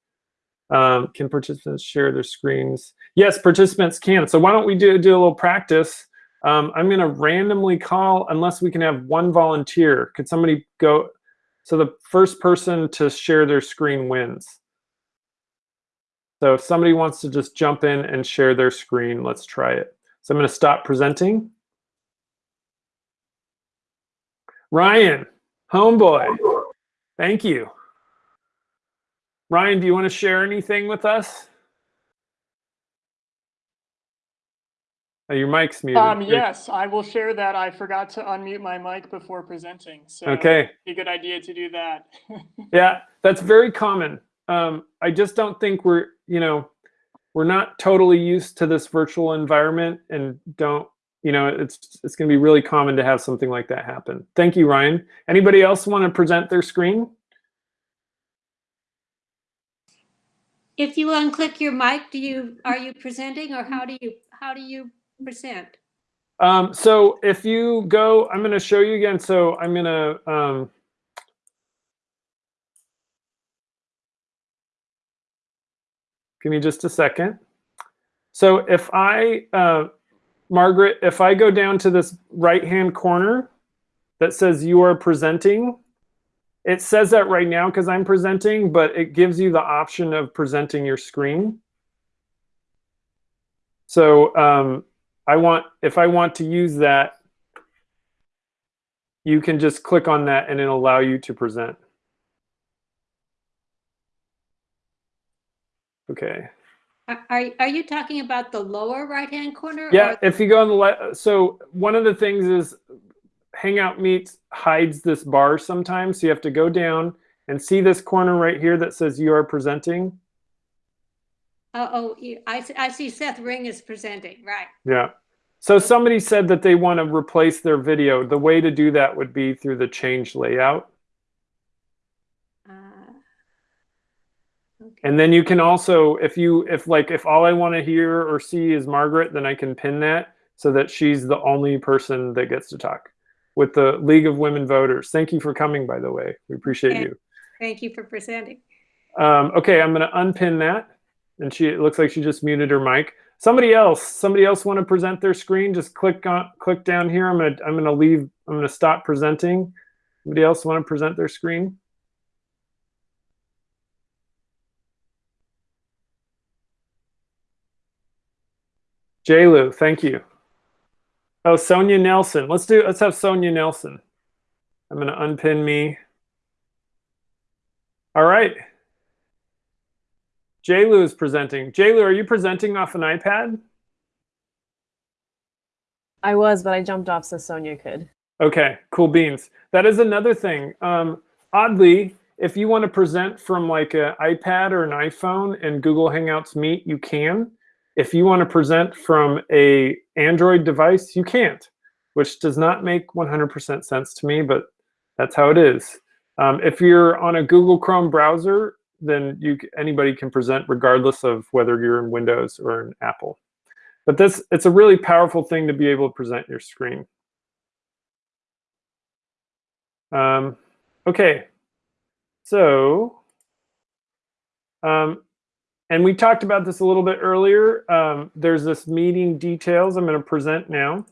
Um, can participants share their screens? Yes, participants can. So why don't we do, do a little practice? Um, I'm going to randomly call unless we can have one volunteer. Could somebody go? So the first person to share their screen wins. So if somebody wants to just jump in and share their screen, let's try it. So I'm going to stop presenting. Ryan, homeboy, thank you. Ryan, do you want to share anything with us? Oh, your mic's muted. Um, yes, I will share that. I forgot to unmute my mic before presenting. So okay. a good idea to do that. yeah, that's very common. Um, I just don't think we're, you know, we're not totally used to this virtual environment and don't, you know, it's it's going to be really common to have something like that happen. Thank you, Ryan. Anybody else want to present their screen? If you unclick your mic, do you are you presenting or how do you how do you present? Um, so if you go, I'm going to show you again. So I'm going to um, give me just a second. So if I, uh, Margaret, if I go down to this right-hand corner that says you are presenting, it says that right now because I'm presenting, but it gives you the option of presenting your screen. So um, I want, if I want to use that, you can just click on that and it'll allow you to present. Okay. Are, are you talking about the lower right-hand corner? Yeah, if you go on the left, so one of the things is Hangout Meets hides this bar sometimes. So you have to go down and see this corner right here that says you are presenting. Oh, oh, I, I see Seth Ring is presenting, right. Yeah. So somebody said that they want to replace their video. The way to do that would be through the change layout. Uh, okay. And then you can also, if you, if like, if all I want to hear or see is Margaret, then I can pin that so that she's the only person that gets to talk with the League of Women Voters. Thank you for coming, by the way. We appreciate Okay. you. Thank you for presenting. Um, okay, I'm going to unpin that. And she, it looks like she just muted her mic. Somebody else, somebody else want to present their screen? Just click on, click down here. I'm going to, I'm going to leave, I'm going to stop presenting. Somebody else want to present their screen? JLu, thank you. Oh, Sonia Nelson. Let's do, let's have Sonia Nelson. I'm going to unpin me. All right. JLu is presenting. JLu, are you presenting off an iPad? I was, but I jumped off so Sonia could. Okay, cool beans. That is another thing. Um, oddly, if you want to present from like an iPad or an iPhone and Google Hangouts Meet, you can. If you want to present from a Android device, you can't, which does not make 100% sense to me, but that's how it is. Um, if you're on a Google Chrome browser, then you anybody can present regardless of whether you're in Windows or in Apple. But this it's a really powerful thing to be able to present your screen. Um, okay, so um, and we talked about this a little bit earlier. Um, there's this meeting details I'm going to present now.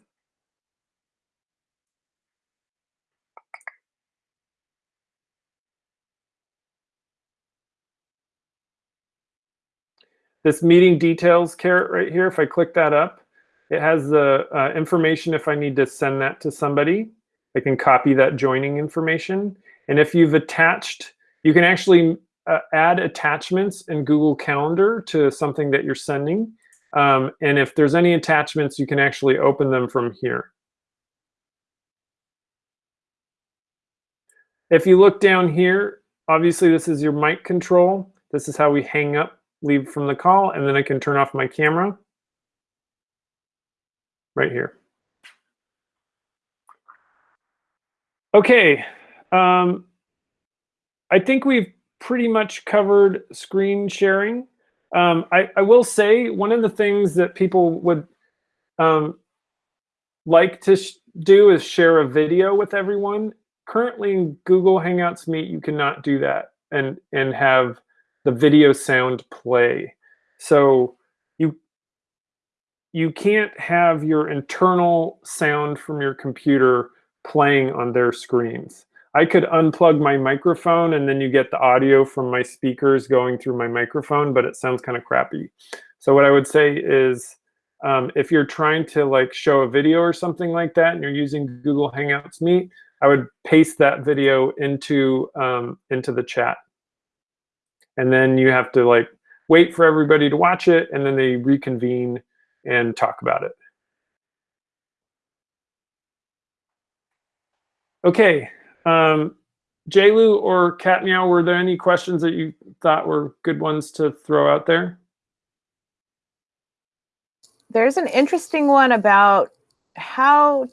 This meeting details caret right here, if I click that up, it has the uh, information if I need to send that to somebody. I can copy that joining information. And if you've attached, you can actually uh, add attachments in Google Calendar to something that you're sending. Um, and if there's any attachments, you can actually open them from here. If you look down here, obviously this is your mic control. This is how we hang up, leave from the call, and then I can turn off my camera right here. Okay, um, I think we've pretty much covered screen sharing. Um, I, I, will say one of the things that people would um, like to do is share a video with everyone. Currently in Google Hangouts Meet, you cannot do that and, and have the video sound play. So you, you can't have your internal sound from your computer playing on their screens. I could unplug my microphone and then you get the audio from my speakers going through my microphone, but it sounds kind of crappy. So what I would say is um, if you're trying to like show a video or something like that and you're using Google Hangouts Meet, I would paste that video into, um, into the chat. And then you have to like wait for everybody to watch it and then they reconvene and talk about it. Okay, um, JLu or Cat Meow, were there any questions that you thought were good ones to throw out there? There's an interesting one about how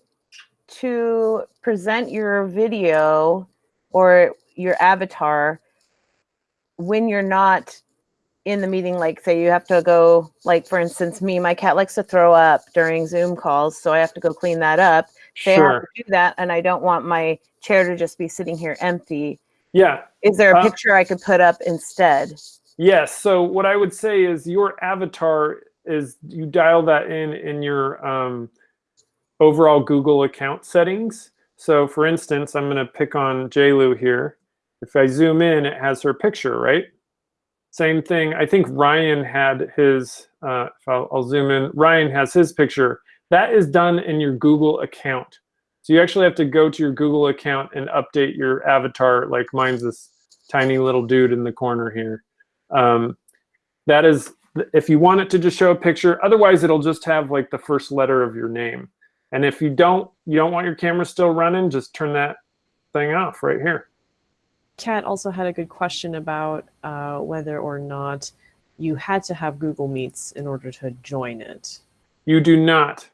to present your video or your avatar when you're not in the meeting like say you have to go like for instance me my cat likes to throw up during zoom calls so i have to go clean that up say I have to do that and I don't want my chair to just be sitting here empty. Yeah. Is there a Uh, picture I could put up instead? Yes. So what I would say is your avatar is you dial that in in your um, overall Google account settings. So for instance, I'm going to pick on JLu here. If I zoom in, it has her picture, right? Same thing. I think Ryan had his, uh, I'll, I'll zoom in, Ryan has his picture. That is done in your Google account. So you actually have to go to your Google account and update your avatar. Like mine's this tiny little dude in the corner here. Um, that is, if you want it to just show a picture, otherwise it'll just have like the first letter of your name. And if you don't, you don't want your camera still running, just turn that thing off right here. Kat also had a good question about uh, whether or not you had to have Google Meets in order to join it. You do not.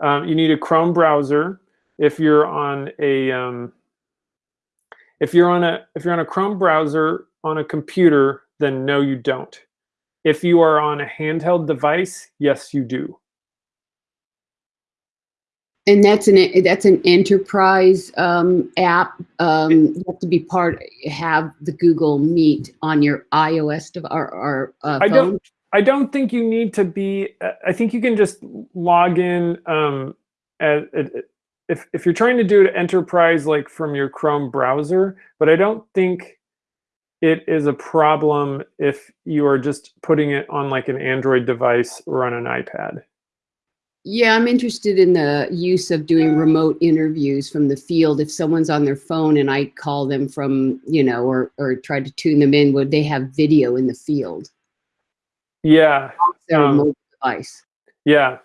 Um, you need a Chrome browser. If you're on a um, if you're on a if you're on a Chrome browser on a computer, then no, you don't. If you are on a handheld device, yes, you do. And that's an that's an enterprise um, app. Um, you have to be part have the Google Meet on your iOS or, or uh, iPhone. don't. I don't think you need to be. uh, I think you can just log in. Um, if if you're trying to do it enterprise like from your Chrome browser, but I don't think it is a problem if you are just putting it on like an Android device or on an iPad. Yeah, I'm interested in the use of doing remote interviews from the field. If someone's on their phone and I call them from, you know, or or try to tune them in, would they have video in the field? Yeah. Their Um, mobile device. Yeah.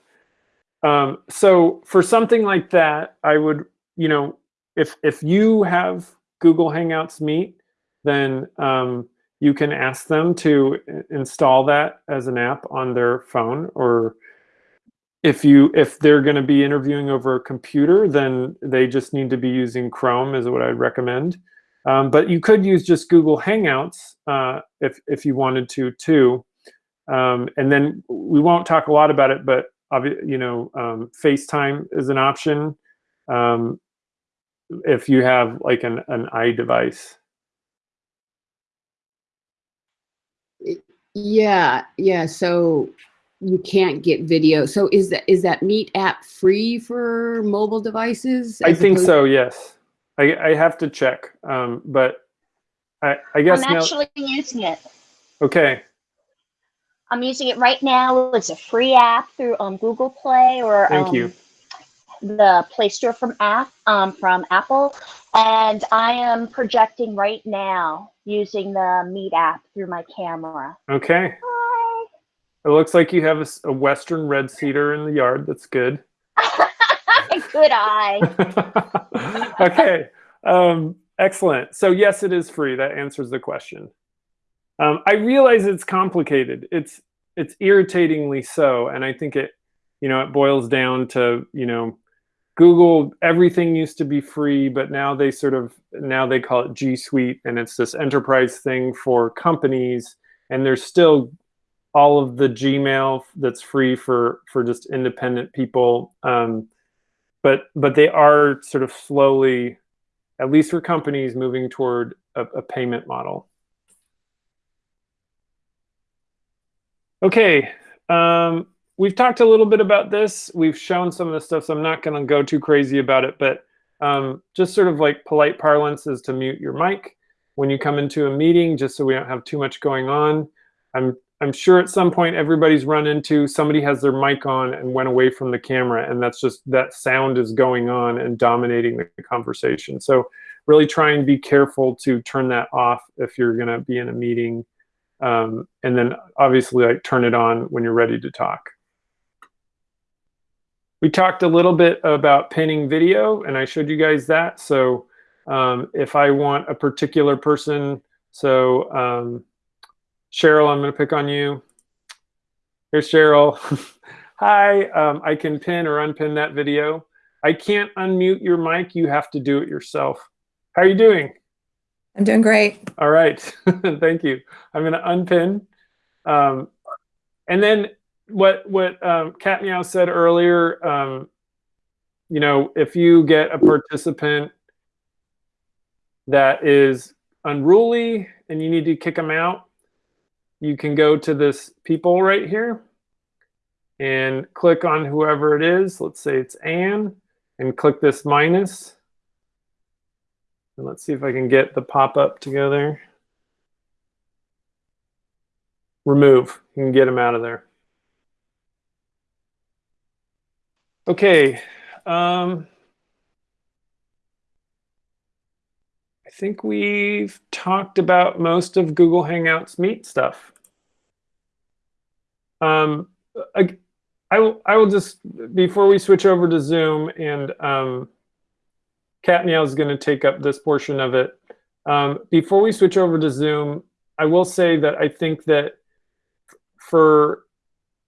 Um, so for something like that, I would, you know, if if you have Google Hangouts Meet, then um, you can ask them to install that as an app on their phone. Or if you if they're going to be interviewing over a computer, then they just need to be using Chrome, is what I'd recommend. Um, but you could use just Google Hangouts uh, if if you wanted to too. Um, and then we won't talk a lot about it, but obvi- you know, um, FaceTime is an option um, if you have like an, an iDevice. Yeah, yeah. So you can't get video. So is that is that Meet app free for mobile devices? I think so. Yes, I, I have to check, um, but I, I guess I'm now. actually using it. Okay. I'm using it right now. It's a free app through um, Google Play or Thank um, you. the Play Store from app um, from Apple, and I am projecting right now using the Meet app through my camera. Okay. Hi. It looks like you have a western red cedar in the yard. That's good. Good eye. okay. Um, excellent. So yes, it is free. That answers the question. Um, I realize it's complicated. It's it's irritatingly so, and I think it, you know, it boils down to you know, Google. Everything used to be free, but now they sort of now they call it G Suite, and it's this enterprise thing for companies. And there's still all of the Gmail that's free for for just independent people. Um, but but they are sort of slowly, at least for companies, moving toward a, a payment model. Okay, um, we've talked a little bit about this. We've shown some of the stuff, so I'm not going to go too crazy about it. But um, just sort of like polite parlance is to mute your mic when you come into a meeting, just so we don't have too much going on. I'm I'm sure at some point everybody's run into somebody has their mic on and went away from the camera, and that's just that sound is going on and dominating the conversation. So really try and be careful to turn that off if you're going to be in a meeting, um, and then obviously like turn it on when you're ready to talk. We talked a little bit about pinning video, and I showed you guys that. So um, if I want a particular person, so um, Cheryl, I'm going to pick on you. Here's Cheryl. Hi, um, I can pin or unpin that video. I can't unmute your mic. You have to do it yourself. How are you doing? I'm doing great. All right. Thank you. I'm going to unpin. Um, and then what what um, Cat Meow said earlier, um, you know, if you get a participant that is unruly and you need to kick them out, you can go to this people right here and click on whoever it is. Let's say it's Anne and click this minus. And let's see if I can get the pop-up together. Remove. You can get them out of there. Okay. Um, I think we've talked about most of Google Hangouts Meet stuff. Um, I, I, will, I will just, before we switch over to Zoom and um, Cat is going to take up this portion of it. Um, before we switch over to Zoom, I will say that I think that for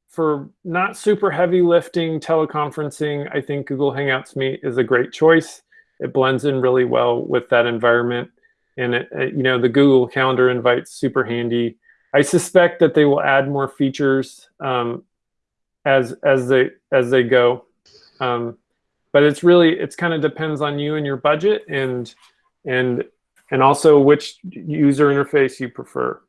for not super heavy lifting teleconferencing, I think Google Hangouts Meet is a great choice. It blends in really well with that environment. And it, it, you know, the Google Calendar invite's super handy. I suspect that they will add more features um, as as they as they go. Um, but it's really it's kind of depends on you and your budget and and and also which user interface you prefer.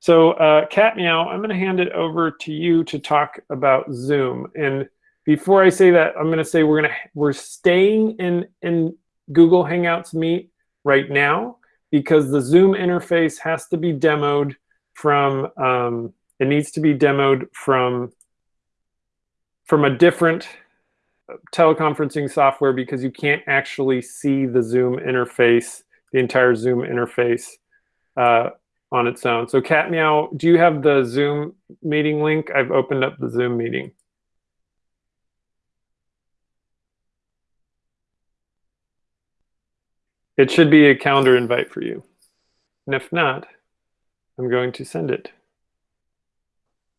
So uh, Cat Meow, I'm going to hand it over to you to talk about Zoom. And before I say that, I'm going to say we're going to we're staying in in Google Hangouts Meet right now because the Zoom interface has to be demoed from um, it needs to be demoed from from a different teleconferencing software because you can't actually see the Zoom interface, the entire Zoom interface uh, on its own. So Cat Meow, do you have the Zoom meeting link? I've opened up the Zoom meeting. It should be a calendar invite for you. And if not, I'm going to send it.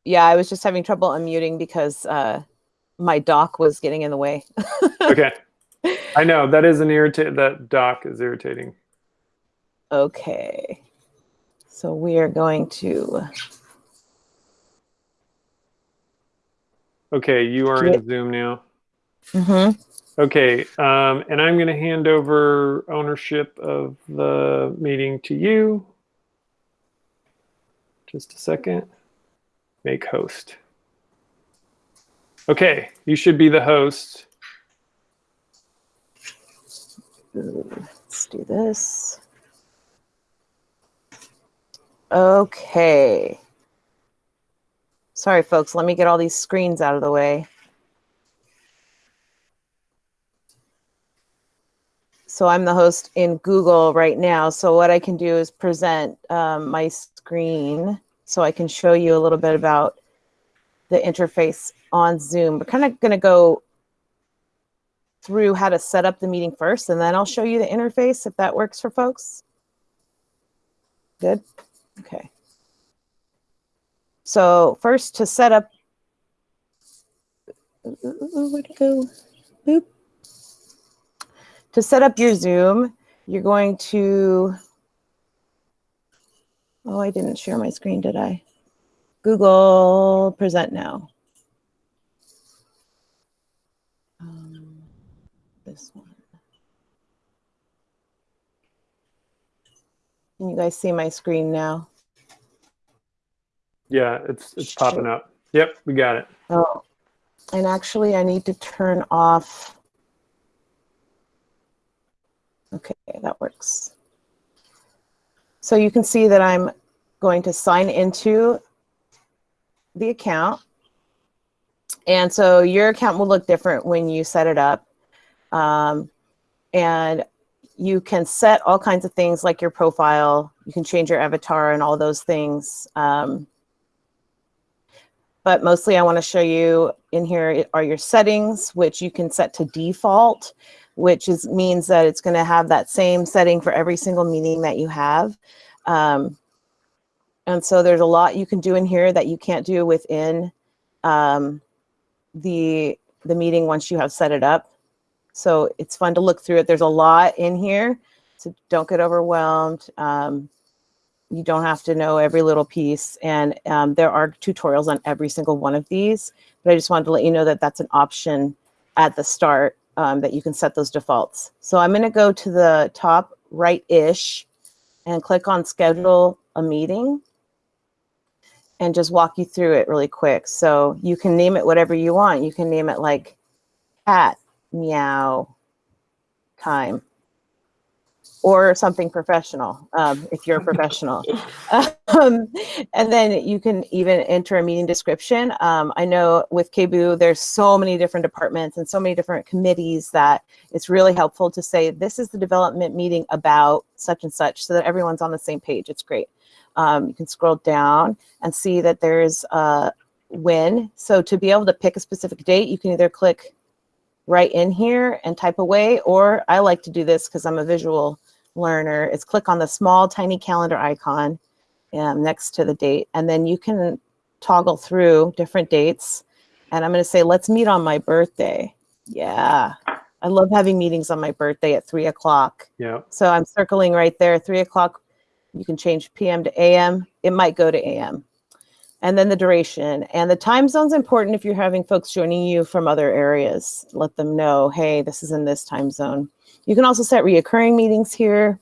Yeah, I was just having trouble unmuting because uh, my dock was getting in the way. okay. I know that is an irritate. That dock is irritating. Okay. So we are going to. Okay, you are in Zoom now. Mm-hmm. Okay, um, and I'm going to hand over ownership of the meeting to you. Just a second. Make host. Okay, you should be the host. Let's do this. Okay. Sorry, folks. Let me get all these screens out of the way. So I'm the host in Google right now. So what I can do is present um, my screen so I can show you a little bit about the interface on Zoom. We're kind of going to go through how to set up the meeting first, and then I'll show you the interface if that works for folks. Good? Okay. So first to set up, where'd it go? Boop. To set up your Zoom, you're going to, oh, I didn't share my screen, did I? Google Present Now. Um, this one. Can you guys see my screen now? Yeah, it's it's popping up. Yep, we got it. Oh, and actually I need to turn off. Okay, that works. So you can see that I'm going to sign into the account. And so your account will look different when you set it up. Um, and you can set all kinds of things like your profile. You can change your avatar and all those things. Um, but mostly I want to show you in here are your settings, which you can set to default, which is means that it's going to have that same setting for every single meeting that you have. Um, and so there's a lot you can do in here that you can't do within um, the, the meeting once you have set it up. So it's fun to look through it. There's a lot in here, so don't get overwhelmed. Um, you don't have to know every little piece. And um, there are tutorials on every single one of these, but I just wanted to let you know that that's an option at the start um, that you can set those defaults. So I'm gonna go to the top right-ish and click on schedule a meeting and just walk you through it really quick. So you can name it whatever you want. You can name it like cat meow time or something professional um, if you're a professional. um, and then you can even enter a meeting description. Um, I know with KBOO, there's so many different departments and so many different committees that it's really helpful to say, this is the development meeting about such and such so that everyone's on the same page. It's great. Um, you can scroll down and see that there's a when. So to be able to pick a specific date, you can either click right in here and type away, or I like to do this because I'm a visual learner, is click on the small tiny calendar icon um, next to the date, and then you can toggle through different dates. And I'm gonna say, let's meet on my birthday. Yeah, I love having meetings on my birthday at three o'clock. Yeah. So I'm circling right there, three o'clock. You can change PM to AM. It might go to AM. And then the duration and the time zone's important if you're having folks joining you from other areas. Let them know, hey, this is in this time zone. You can also set reoccurring meetings here.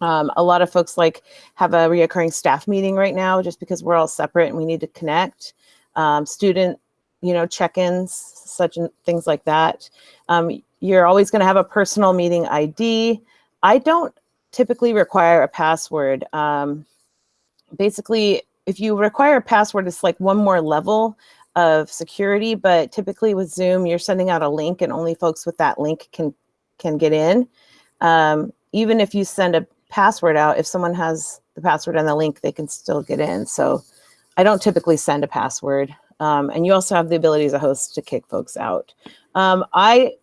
Um, a lot of folks like have a reoccurring staff meeting right now just because we're all separate and we need to connect. Um, student, you know, check-ins, such and things like that. Um, you're always going to have a personal meeting ID. I don't typically require a password. Um, basically, if you require a password, it's like one more level of security, but typically with Zoom, you're sending out a link and only folks with that link can can get in. Um, even if you send a password out, if someone has the password and the link, they can still get in. So I don't typically send a password. Um, and you also have the ability as a host to kick folks out. Um, I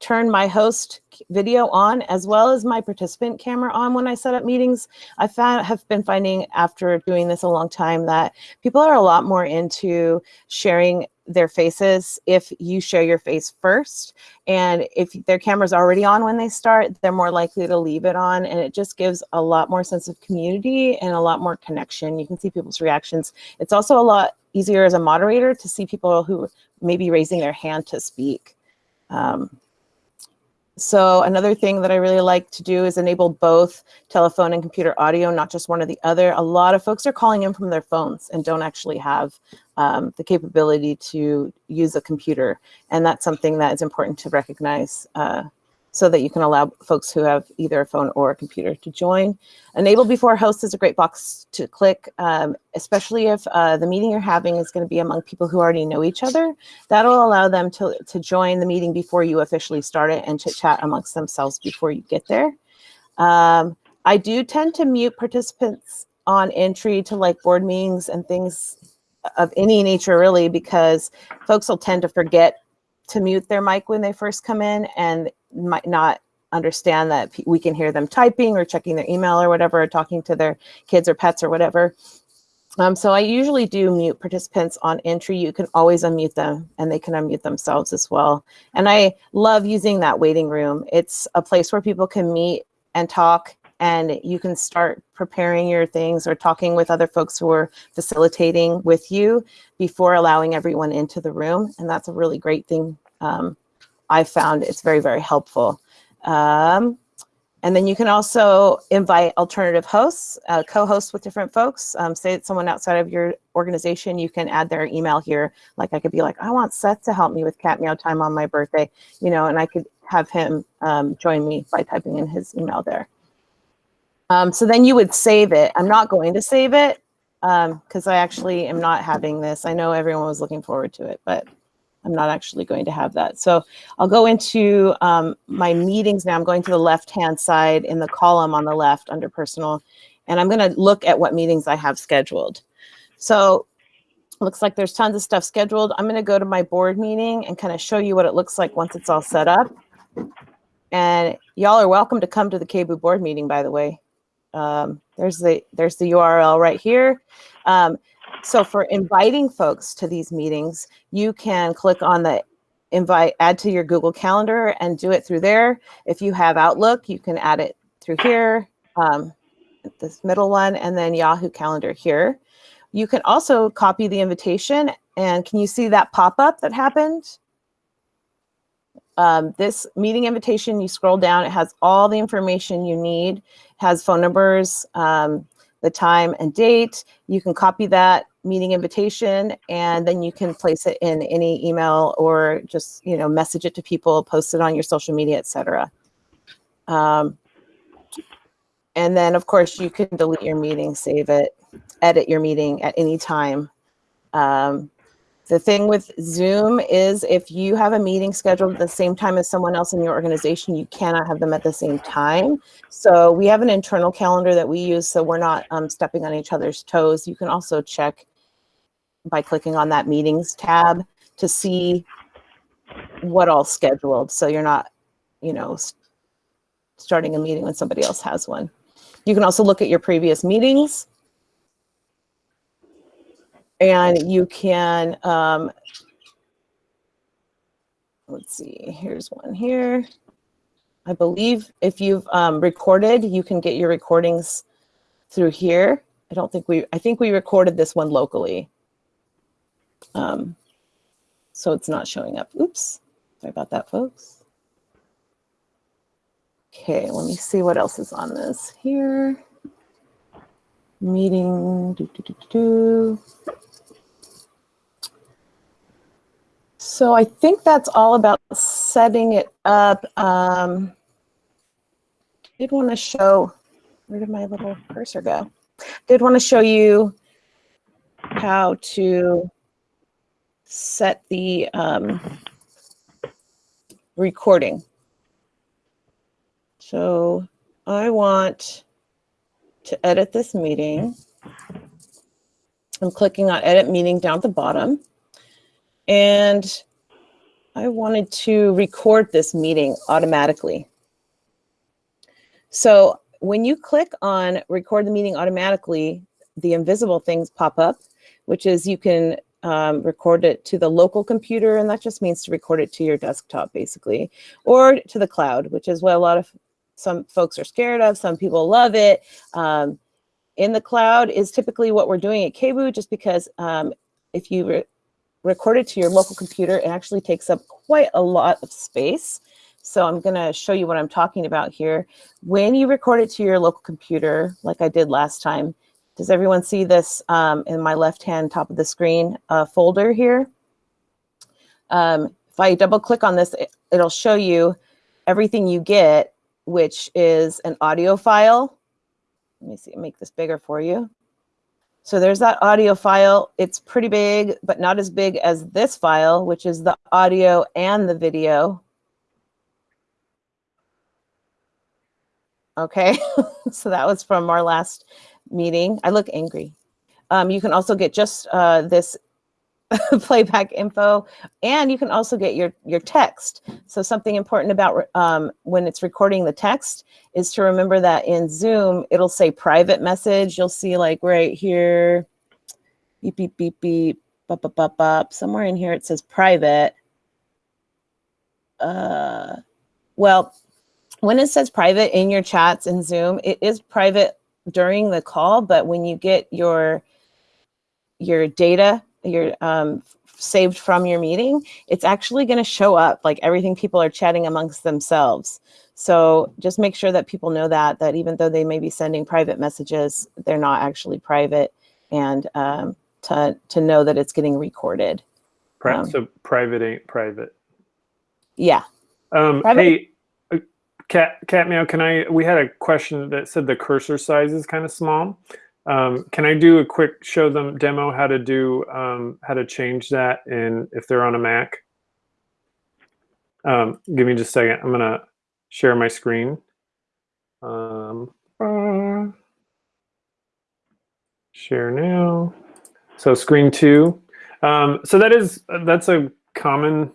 turn my host video on as well as my participant camera on when I set up meetings. I found, have been finding after doing this a long time that people are a lot more into sharing their faces if you show your face first. And if their camera's already on when they start, they're more likely to leave it on. And it just gives a lot more sense of community and a lot more connection. You can see people's reactions. It's also a lot easier as a moderator to see people who may be raising their hand to speak. Um, so another thing that I really like to do is enable both telephone and computer audio, not just one or the other. A lot of folks are calling in from their phones and don't actually have um, the capability to use a computer. And that's something that is important to recognize uh, so that you can allow folks who have either a phone or a computer to join. Enable before host is a great box to click, um, especially if uh, the meeting you're having is going to be among people who already know each other. That'll allow them to, to join the meeting before you officially start it and chit chat amongst themselves before you get there. Um, I do tend to mute participants on entry to like board meetings and things of any nature really because folks will tend to forget to mute their mic when they first come in and might not understand that we can hear them typing or checking their email or whatever, or talking to their kids or pets or whatever. Um, so I usually do mute participants on entry. You can always unmute them and they can unmute themselves as well. And I love using that waiting room. It's a place where people can meet and talk and you can start preparing your things or talking with other folks who are facilitating with you before allowing everyone into the room. And that's a really great thing. Um, I found it's very, very helpful. Um, and then you can also invite alternative hosts, uh, co-hosts with different folks. Um, say it's someone outside of your organization, you can add their email here. Like I could be like, I want Seth to help me with cat meow time on my birthday, you know, and I could have him um, join me by typing in his email there. Um, so then you would save it. I'm not going to save it because um, I actually am not having this. I know everyone was looking forward to it, but I'm not actually going to have that. So I'll go into um, my meetings now. I'm going to the left-hand side in the column on the left under personal, and I'm going to look at what meetings I have scheduled. So looks like there's tons of stuff scheduled. I'm going to go to my board meeting and kind of show you what it looks like once it's all set up. And y'all are welcome to come to the KBOO board meeting, by the way. Um, there's the there's the URL right here. Um, so for inviting folks to these meetings, you can click on the invite, add to your Google Calendar and do it through there. If you have Outlook, you can add it through here, um, this middle one, and then Yahoo Calendar here. You can also copy the invitation and can you see that pop-up that happened? Um, this meeting invitation, you scroll down, it has all the information you need, has phone numbers, um, the time and date. You can copy that meeting invitation and then you can place it in any email or just, you know, message it to people, post it on your social media, etc. Um, and then of course you can delete your meeting, save it, edit your meeting at any time. Um, the thing with Zoom is if you have a meeting scheduled at the same time as someone else in your organization, you cannot have them at the same time. So we have an internal calendar that we use so we're not um, stepping on each other's toes. You can also check by clicking on that meetings tab to see what all scheduled. So you're not, you know, starting a meeting when somebody else has one. You can also look at your previous meetings and you can, um, let's see, here's one here. I believe if you've um, recorded, you can get your recordings through here. I don't think we, I think we recorded this one locally. Um, so it's not showing up. Oops, sorry about that, folks. Okay, let me see what else is on this here. Meeting. So I think that's all about setting it up. Um, I did want to show, where did my little cursor go? Did want to show you how to set the um, recording. So I want to edit this meeting. I'm clicking on edit meeting down at the bottom. And I wanted to record this meeting automatically. So when you click on record the meeting automatically, the invisible things pop up, which is you can um, record it to the local computer, and that just means to record it to your desktop, basically, or to the cloud, which is what a lot of some folks are scared of. Some people love it. Um, in the cloud is typically what we're doing at KBOO, just because um, if you record it to your local computer, it actually takes up quite a lot of space. So I'm gonna show you what I'm talking about here. When you record it to your local computer, like I did last time, does everyone see this um, in my left-hand top of the screen uh, folder here? Um, if I double click on this, it, it'll show you everything you get, which is an audio file. Let me see, make this bigger for you. So there's that audio file. It's pretty big, but not as big as this file, which is the audio and the video. Okay, so that was from our last meeting. I look angry. Um, you can also get just uh, this playback info, and you can also get your, your text. So something important about um, when it's recording the text is to remember that in Zoom, it'll say private message. You'll see like right here, beep, beep, beep, beep, bop, bop, bop, bop. Somewhere in here it says private. Uh, well, when it says private in your chats in Zoom, it is private during the call, but when you get your your data, your um, saved from your meeting, it's actually going to show up like everything people are chatting amongst themselves. So just make sure that people know that, that even though they may be sending private messages, they're not actually private and um, to, to know that it's getting recorded. Pri- Um, so private ain't private. Yeah. Um, Private- hey, uh, cat cat meow. Can I? We had a question that said the cursor size is kind of small. Um, can I do a quick show them demo how to do um, how to change that in if they're on a Mac? Um, give me just a second. I'm gonna share my screen. Um, share now. So screen two. Um, so that is that's a common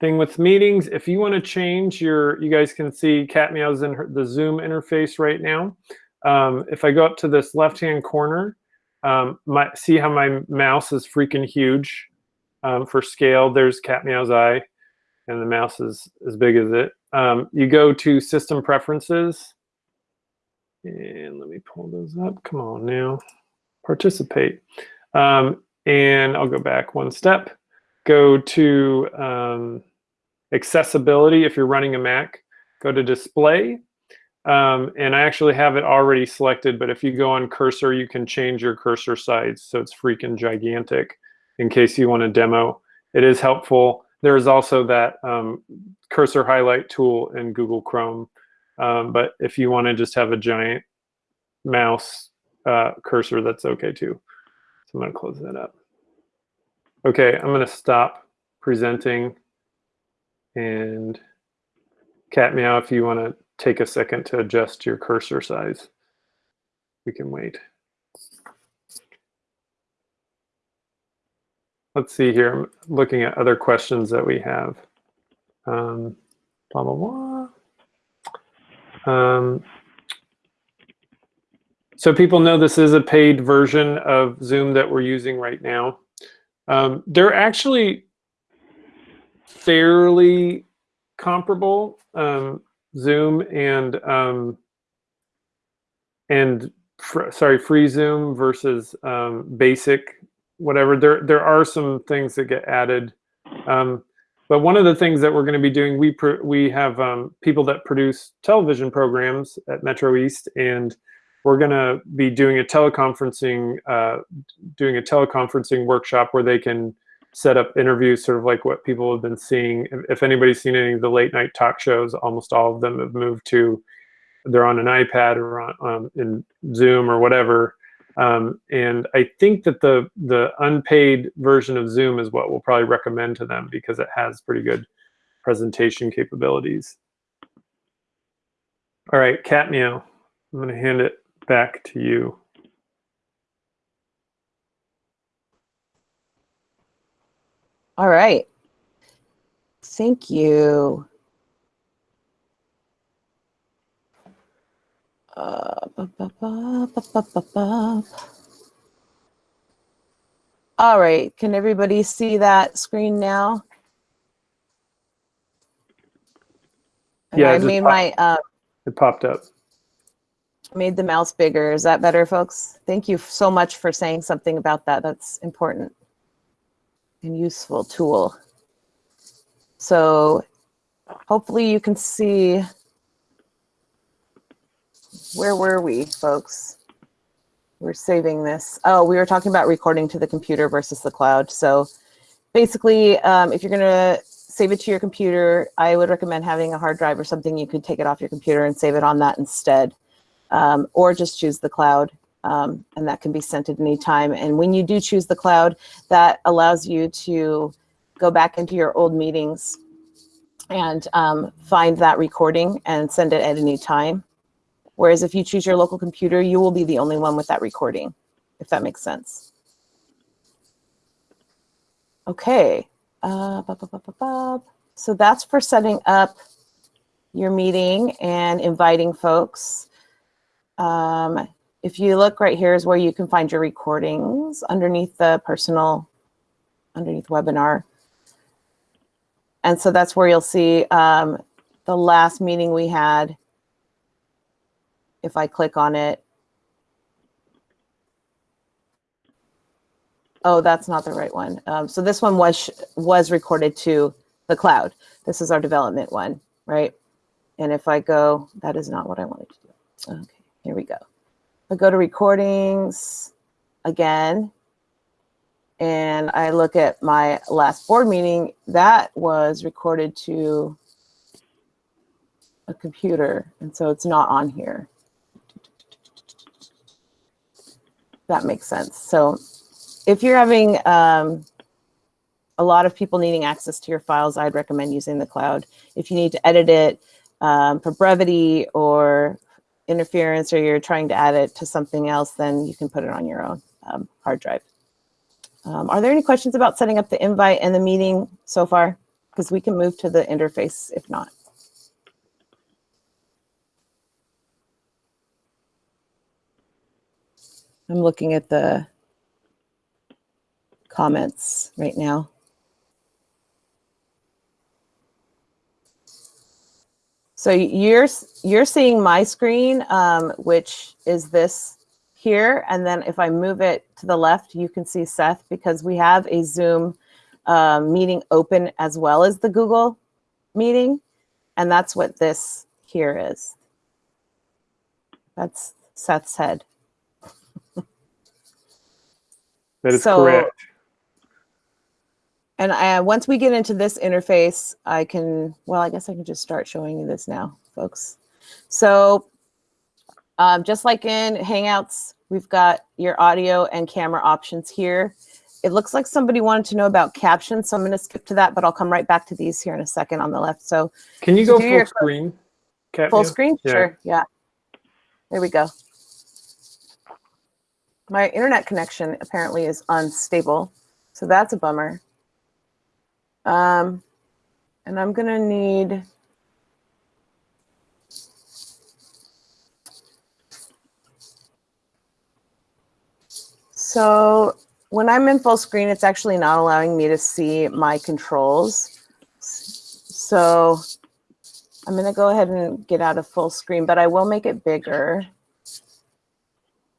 thing with meetings. If you want to change your, you guys can see Cat Meow's in her, the Zoom interface right now. Um, if I go up to this left-hand corner, um, my, see how my mouse is freaking huge um, for scale. There's Cat Meow's eye, and the mouse is as big as it. Um, you go to System Preferences, and let me pull those up. Come on now, participate. Um, and I'll go back one step. Go to um, accessibility if you're running a Mac. Go to display. Um, and I actually have it already selected, but if you go on cursor, you can change your cursor size. So it's freaking gigantic in case you want to demo. It is helpful. There is also that um, cursor highlight tool in Google Chrome. Um, but if you want to just have a giant mouse uh, cursor, that's okay too. So I'm going to close that up. Okay, I'm going to stop presenting. And Cat Meow, if you want to take a second to adjust your cursor size, we can wait. Let's see here. I'm looking at other questions that we have. Um, blah, blah, blah. Um, so people know this is a paid version of Zoom that we're using right now. Um, they're actually fairly comparable, um, Zoom and um, and fr sorry, free Zoom versus um, basic, whatever. There there are some things that get added, um, but one of the things that we're going to be doing, we we have um, people that produce television programs at Metro East, and we're going to be doing a teleconferencing uh, doing a teleconferencing workshop where they can set up interviews, sort of like what people have been seeing. If, anybody's seen any of the late night talk shows, almost all of them have moved to they're on an iPad or on um, in Zoom or whatever. Um, and I think that the the unpaid version of Zoom is what we'll probably recommend to them because it has pretty good presentation capabilities. All right, Cat I'm going to hand it back to you. All right. Thank you. Uh, ba, ba, ba. All right, can everybody see that screen now? And Yeah, I made my uh, It popped up. made the mouse bigger. Is that better, folks? Thank you so much for saying something about that. That's important and useful tool. So hopefully you can see, where were we, folks? We're saving this. Oh, we were talking about recording to the computer versus the cloud. So basically, um, if you're gonna save it to your computer, I would recommend having a hard drive or something. You could take it off your computer and save it on that instead. Um, or just choose the cloud um, and that can be sent at any time. And when you do choose the cloud, that allows you to go back into your old meetings and um, find that recording and send it at any time. Whereas if you choose your local computer, you will be the only one with that recording, if that makes sense. Okay. Uh, bop, bop, bop. So that's for setting up your meeting and inviting folks. Um, if you look right here is where you can find your recordings underneath the personal, underneath webinar. And so that's where you'll see um, the last meeting we had. If I click on it. Oh, that's not the right one. Um, so this one was was recorded to the cloud. This is our development one, right? And if I go, that is not what I wanted to do. Okay, here we go. I go to recordings again, and I look at my last board meeting, that was recorded to a computer, and so it's not on here. That makes sense. So if you're having um, a lot of people needing access to your files, I'd recommend using the cloud. If you need to edit it um, for brevity or interference or you're trying to add it to something else, then you can put it on your own um, hard drive. Um, are there any questions about setting up the invite and the meeting so far? Because we can move to the interface if not. I'm looking at the comments right now. So you're you're seeing my screen, um, which is this here. And then if I move it to the left, you can see Seth because we have a Zoom uh, meeting open as well as the Google meeting. And that's what this here is. That's Seth's head. That is So- correct. And I, once we get into this interface, I can, well, I guess I can just start showing you this now, folks. So um, just like in Hangouts, we've got your audio and camera options here. It looks like somebody wanted to know about captions, so I'm going to skip to that, but I'll come right back to these here in a second on the left. So Can you go full screen? Katya? full screen? Yeah. Sure, yeah. There we go. My internet connection apparently is unstable, so that's a bummer. Um, and I'm gonna need. So when I'm in full screen, it's actually not allowing me to see my controls. So I'm gonna go ahead and get out of full screen, but I will make it bigger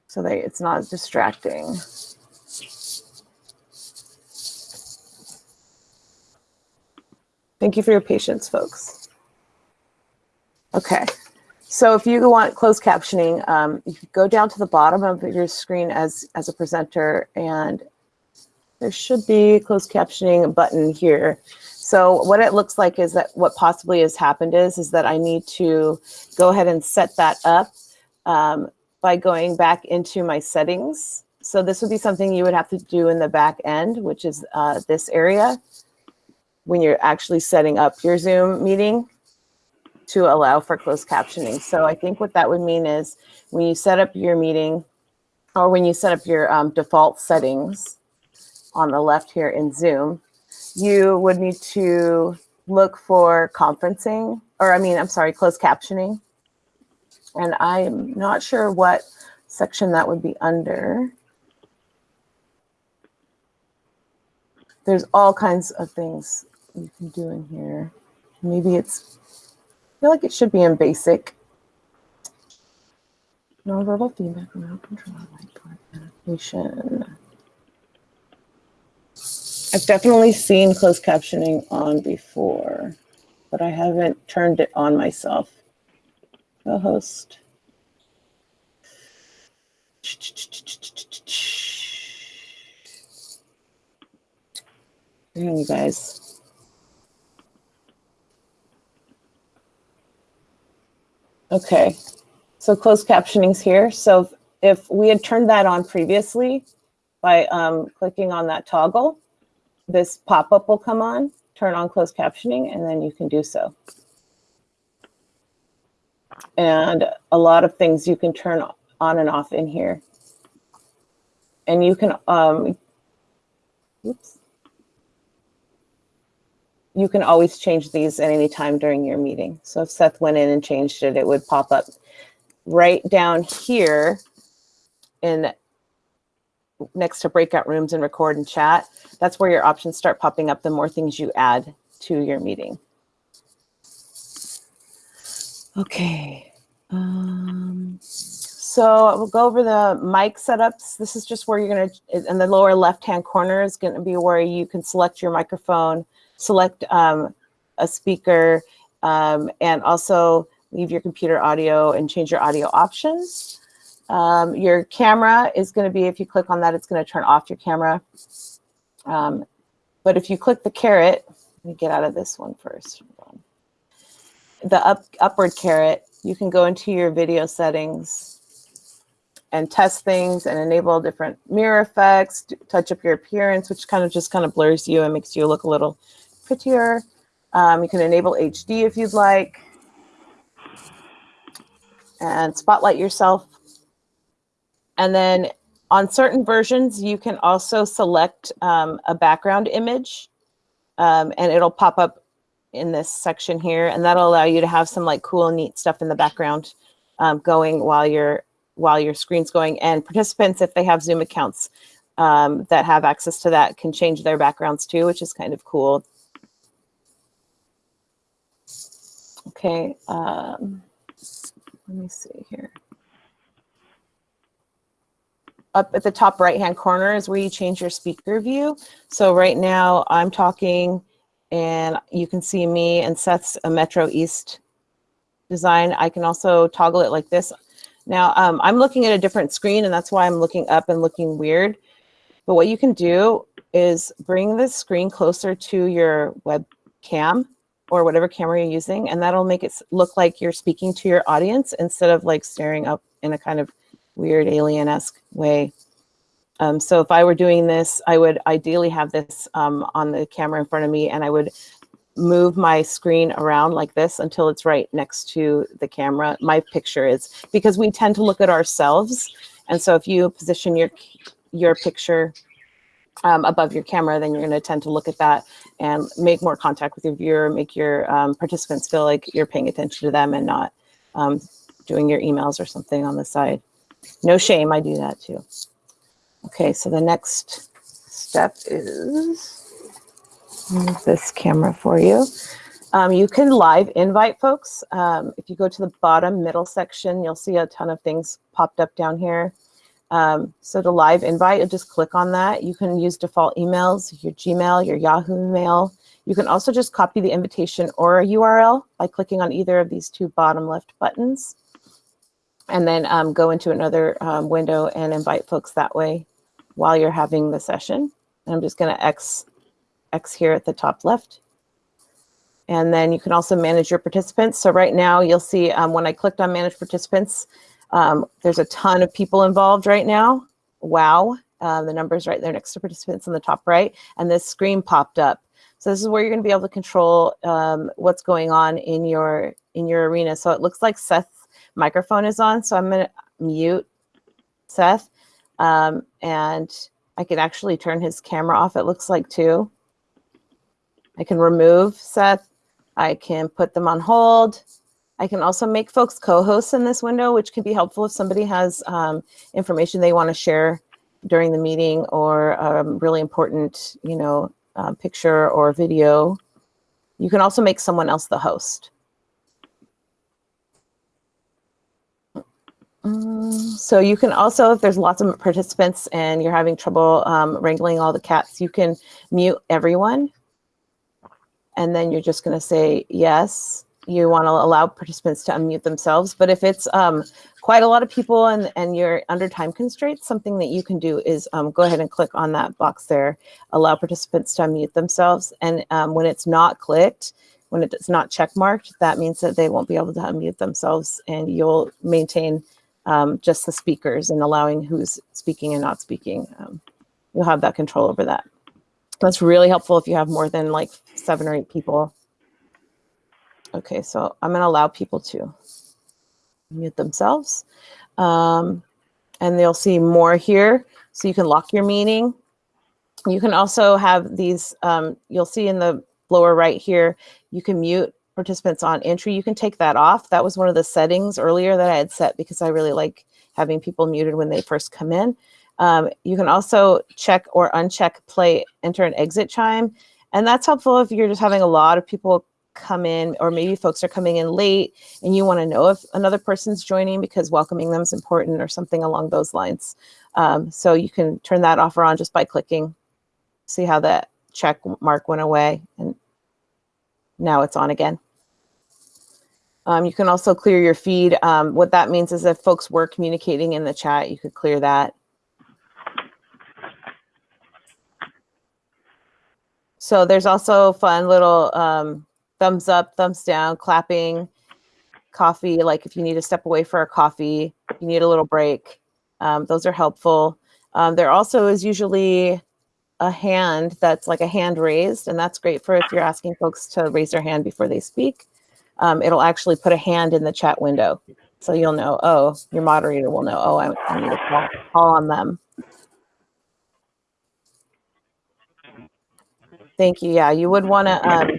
so that it's not distracting. Thank you for your patience, folks. Okay, so if you want closed captioning, um, you go down to the bottom of your screen as, as a presenter and there should be a closed captioning button here. So what it looks like is that what possibly has happened is, is that I need to go ahead and set that up um, by going back into my settings. So this would be something you would have to do in the back end, which is uh, this area when you're actually setting up your Zoom meeting to allow for closed captioning. So I think what that would mean is when you set up your meeting or when you set up your um, default settings on the left here in Zoom, you would need to look for conferencing, or I mean, I'm sorry, closed captioning. And I'm not sure what section that would be under. There's all kinds of things you can do in here. Maybe it's, I feel like it should be in basic. Nonverbal feedback, remote control, whiteboard. I've definitely seen closed captioning on before. but I haven't turned it on myself. Co-host. Here, you guys. Okay, so closed captioning's here. So if we had turned that on previously by um, clicking on that toggle, this pop-up will come on, turn on closed captioning, and then you can do so. And a lot of things you can turn on and off in here. And you can, um, oops. You can always change these at any time during your meeting. So if Seth went in and changed it, it would pop up right down here in next to breakout rooms and record and chat. That's where your options start popping up the more things you add to your meeting. Okay. Um, so we'll go over the mic setups. This is just where you're going to, in the lower left-hand corner is going to be where you can select your microphone, select um, a speaker, um, and also leave your computer audio and change your audio options. Um, your camera is going to be, if you click on that, it's going to turn off your camera. Um, but if you click the caret, let me get out of this one first. The up, upward caret, you can go into your video settings and test things and enable different mirror effects, touch up your appearance, which kind of just kind of blurs you and makes you look a little prettier. Um, you can enable HD if you'd like and spotlight yourself. And then on certain versions, you can also select um, a background image um, and it'll pop up in this section here. And that'll allow you to have some like cool, neat stuff in the background um, going while your while your screen's going. And participants, if they have Zoom accounts um, that have access to that, can change their backgrounds too, which is kind of cool. Okay. Um, let me see here. Up at the top right-hand corner is where you change your speaker view. So right now I'm talking and you can see me and Seth's a Metro East design. I can also toggle it like this. Now um, I'm looking at a different screen and that's why I'm looking up and looking weird. But what you can do is bring this screen closer to your webcam or whatever camera you're using, and that'll make it look like you're speaking to your audience instead of like staring up in a kind of weird alien-esque way. Um, so if I were doing this, I would ideally have this um, on the camera in front of me and I would move my screen around like this until it's right next to the camera. My picture is because we tend to look at ourselves. And so if you position your, your picture um, above your camera, then you're going to tend to look at that and make more contact with your viewer, make your um, participants feel like you're paying attention to them and not um, doing your emails or something on the side. No shame, I do that too. Okay, so the next step is this camera for you. Um, you can live invite folks. Um, if you go to the bottom middle section, you'll see a ton of things popped up down here. Um, so to live invite, you just click on that. You can use default emails, your Gmail, your Yahoo mail. You can also just copy the invitation or a URL by clicking on either of these two bottom left buttons. And then um, go into another um, window and invite folks that way while you're having the session. And I'm just gonna X, X here at the top left. And then you can also manage your participants. So right now you'll see um, when I clicked on manage participants, um, there's a ton of people involved right now. Wow. Uh, the number's right there next to participants on the top right. And this screen popped up. So this is where you're going to be able to control um, what's going on in your in your arena. So it looks like Seth's microphone is on. So I'm going to mute Seth. Um, and I can actually turn his camera off, it looks like too. I can remove Seth. I can put them on hold. I can also make folks co-hosts in this window, which can be helpful if somebody has um, information they want to share during the meeting or um, really important, you know, uh, picture or video. You can also make someone else the host. Um, so you can also, if there's lots of participants and you're having trouble um, wrangling all the cats, you can mute everyone and then you're just going to say yes. You want to allow participants to unmute themselves. But if it's um, quite a lot of people and, and you're under time constraints, something that you can do is um, go ahead and click on that box there, allow participants to unmute themselves. And um, when it's not clicked, when it's not check marked, that means that they won't be able to unmute themselves and you'll maintain um, just the speakers and allowing who's speaking and not speaking. Um, you'll have that control over that. That's really helpful if you have more than like seven or eight people. Okay, so I'm gonna allow people to mute themselves. Um, and they'll see more here. So you can lock your meeting. You can also have these, um, you'll see in the lower right here, you can mute participants on entry. You can take that off. That was one of the settings earlier that I had set because I really like having people muted when they first come in. Um, you can also check or uncheck play, enter and exit chime. And that's helpful if you're just having a lot of people come in or maybe folks are coming in late and you want to know if another person's joining because welcoming them is important or something along those lines. Um, so you can turn that off or on just by clicking. See how that check mark went away and now it's on again. Um, you can also clear your feed. Um, what that means is if folks were communicating in the chat, you could clear that. So there's also fun little um, thumbs up, thumbs down, clapping, coffee, like if you need to step away for a coffee, you need a little break. Um, those are helpful. Um, there also is usually a hand that's like a hand raised, and that's great for if you're asking folks to raise their hand before they speak. Um, it'll actually put a hand in the chat window. So you'll know, oh, your moderator will know, oh, I, I need to call, call on them. Thank you. Yeah, you would want to um,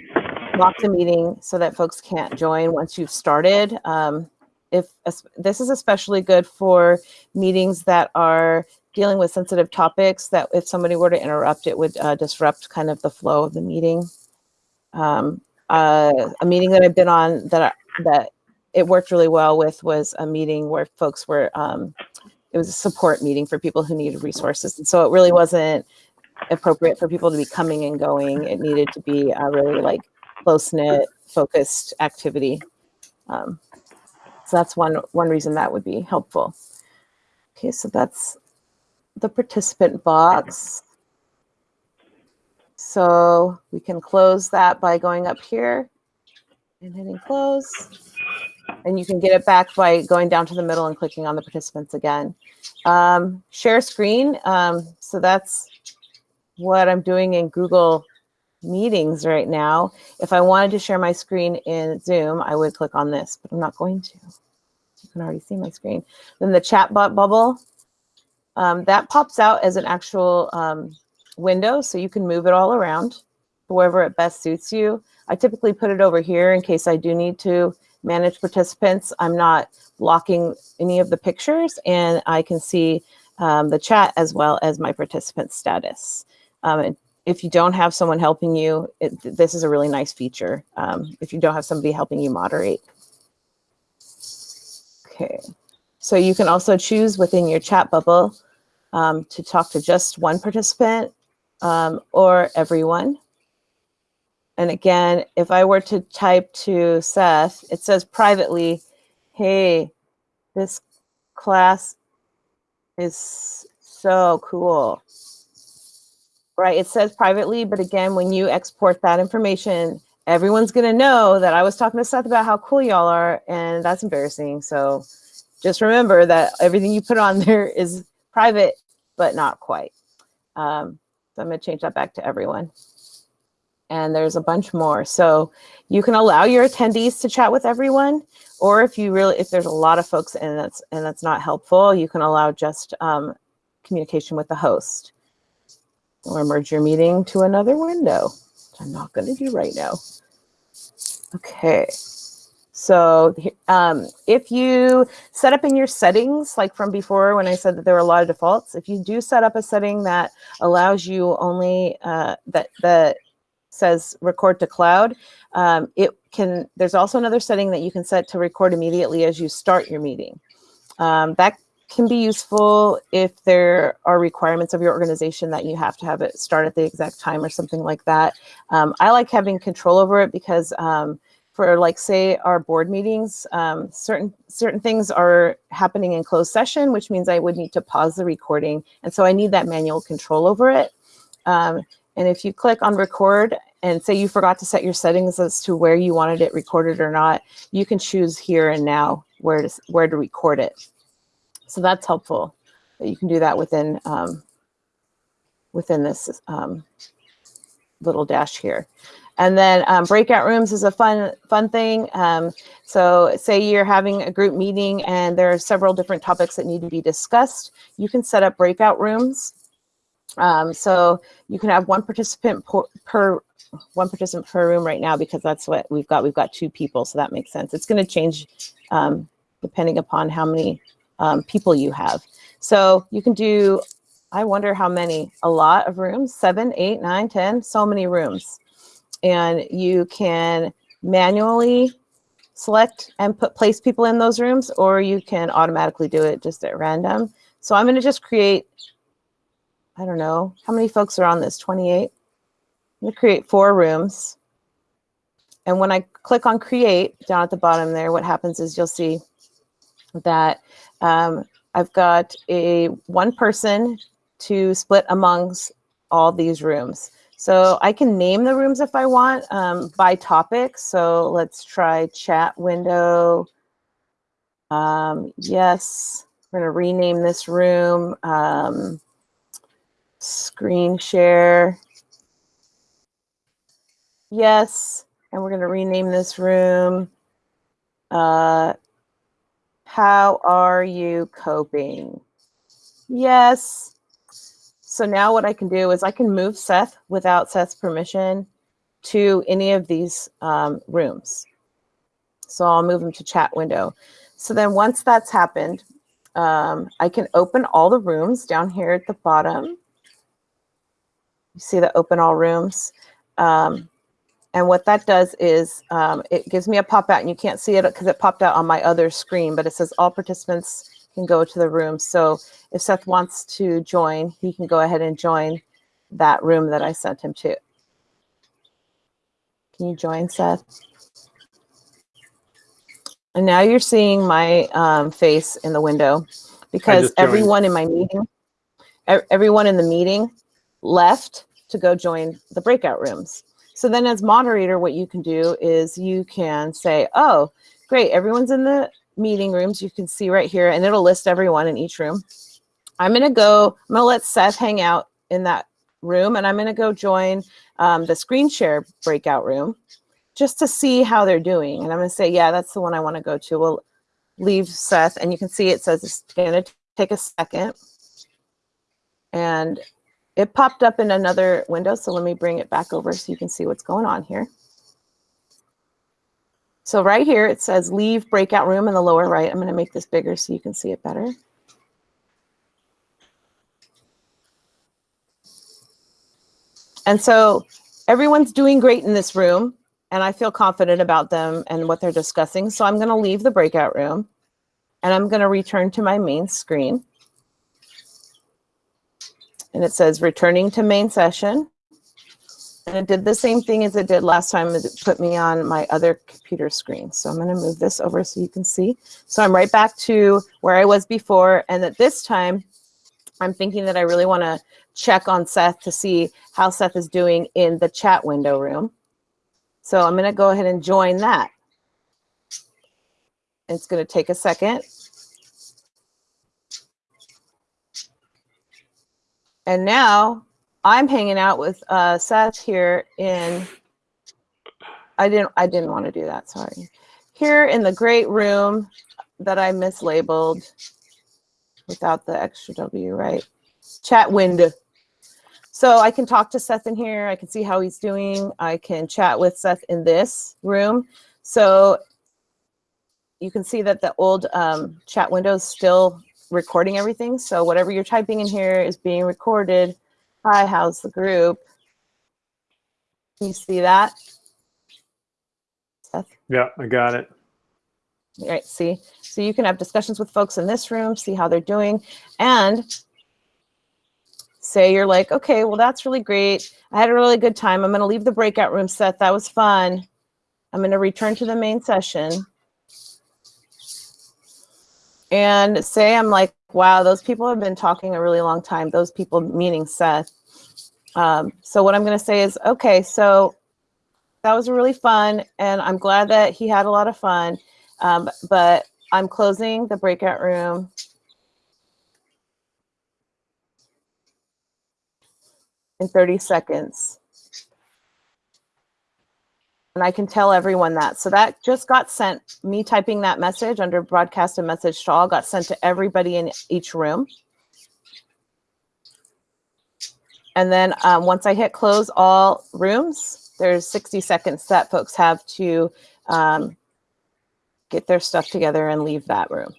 lock the meeting so that folks can't join once you've started. Um, if this is especially good for meetings that are dealing with sensitive topics that if somebody were to interrupt, it would uh, disrupt kind of the flow of the meeting. Um, uh, a meeting that I've been on that I, that it worked really well with was a meeting where folks were, um, it was a support meeting for people who needed resources. And so it really wasn't appropriate for people to be coming and going. It needed to be a really like close knit focused activity. Um, so that's one, one reason that would be helpful. Okay, so that's the participant box. So we can close that by going up here and hitting close. And you can get it back by going down to the middle and clicking on the participants again. Um, share screen. Um, so that's what I'm doing in Google meetings right now. If I wanted to share my screen in Zoom, I would click on this, but I'm not going to. You can already see my screen. Then the chat bot bubble, um, that pops out as an actual um, window, so you can move it all around wherever it best suits you. I typically put it over here in case I do need to manage participants. I'm not blocking any of the pictures and I can see um, the chat as well as my participant status. Um, if you don't have someone helping you, it, this is a really nice feature. Um, if you don't have somebody helping you moderate. Okay, so you can also choose within your chat bubble um, to talk to just one participant um, or everyone. And again, if I were to type to Seth, it says privately, hey, this class is so cool right? It says privately, but again, when you export that information, everyone's gonna know that I was talking to Seth about how cool y'all are, and that's embarrassing. So just remember that everything you put on there is private, but not quite. Um, so I'm gonna change that back to everyone. And there's a bunch more. So you can allow your attendees to chat with everyone, or if you really, if there's a lot of folks and that's and that's not helpful, you can allow just um, communication with the host or merge your meeting to another window, which I'm not going to do right now. Okay. So um, if you set up in your settings, like from before when I said that there were a lot of defaults, if you do set up a setting that allows you only uh, that, that says record to cloud, um, it can, there's also another setting that you can set to record immediately as you start your meeting. Um, that can be useful if there are requirements of your organization that you have to have it start at the exact time or something like that. Um, I like having control over it because um, for like say our board meetings, um, certain certain things are happening in closed session, which means I would need to pause the recording. And so I need that manual control over it. Um, and if you click on record and say you forgot to set your settings as to where you wanted it recorded or not, you can choose here and now where to, where to record it. So that's helpful. that You can do that within um, within this um, little dash here. And then um, breakout rooms is a fun fun thing. Um, so say you're having a group meeting and there are several different topics that need to be discussed. You can set up breakout rooms. Um, so you can have one participant per, per one participant per room right now because that's what we've got. We've got two people, so that makes sense. It's going to change um, depending upon how many um, people you have. So you can do, I wonder how many, a lot of rooms, seven, eight, nine, ten, so many rooms. And you can manually select and put place people in those rooms, or you can automatically do it just at random. So I'm gonna just create, I don't know, how many folks are on this, 28? I'm gonna create four rooms. And when I click on create down at the bottom there, what happens is you'll see that um, I've got a one person to split amongst all these rooms. So I can name the rooms if I want um, by topic. So let's try chat window. Um, yes, we're gonna rename this room. Um, screen share. Yes, and we're gonna rename this room. Uh, how are you coping? Yes. So now what I can do is I can move Seth without Seth's permission to any of these um, rooms. So I'll move him to chat window. So then once that's happened, um, I can open all the rooms down here at the bottom. You see the open all rooms. Um, and what that does is um, it gives me a pop out and you can't see it because it popped out on my other screen, but it says all participants can go to the room. So if Seth wants to join, he can go ahead and join that room that I sent him to. Can you join Seth? And now you're seeing my um, face in the window because everyone in my meeting, everyone in the meeting left to go join the breakout rooms. So then as moderator, what you can do is you can say, oh, great, everyone's in the meeting rooms. You can see right here, and it'll list everyone in each room. I'm gonna go, I'm gonna let Seth hang out in that room, and I'm gonna go join um, the screen share breakout room just to see how they're doing. And I'm gonna say, yeah, that's the one I wanna go to. We'll leave Seth, and you can see it says it's gonna take a second. And it popped up in another window, so let me bring it back over so you can see what's going on here. So right here, it says leave breakout room in the lower right. I'm going to make this bigger so you can see it better. And so everyone's doing great in this room, and I feel confident about them and what they're discussing. So I'm going to leave the breakout room, and I'm going to return to my main screen and it says returning to main session. And it did the same thing as it did last time. It put me on my other computer screen. So I'm going to move this over so you can see. So I'm right back to where I was before. And at this time, I'm thinking that I really want to check on Seth to see how Seth is doing in the chat window room. So I'm going to go ahead and join that. It's going to take a second. And now I'm hanging out with uh, Seth here in, I didn't, I didn't want to do that, sorry. Here in the great room that I mislabeled without the extra W, right? Chat window. So I can talk to Seth in here. I can see how he's doing. I can chat with Seth in this room. So you can see that the old um, chat window is still recording everything. So whatever you're typing in here is being recorded. Hi, how's the group? Can you see that? Seth? Yeah, I got it. All right, see? So you can have discussions with folks in this room, see how they're doing, and say you're like, okay, well, that's really great. I had a really good time. I'm going to leave the breakout room set. That was fun. I'm going to return to the main session. And say I'm like, wow, those people have been talking a really long time. Those people meaning Seth. Um, so what I'm going to say is, okay, so that was really fun. And I'm glad that he had a lot of fun. Um, but I'm closing the breakout room. In 30 seconds. And I can tell everyone that. So that just got sent, me typing that message under broadcast and message to all got sent to everybody in each room. And then um, once I hit close all rooms, there's 60 seconds that folks have to um, get their stuff together and leave that room.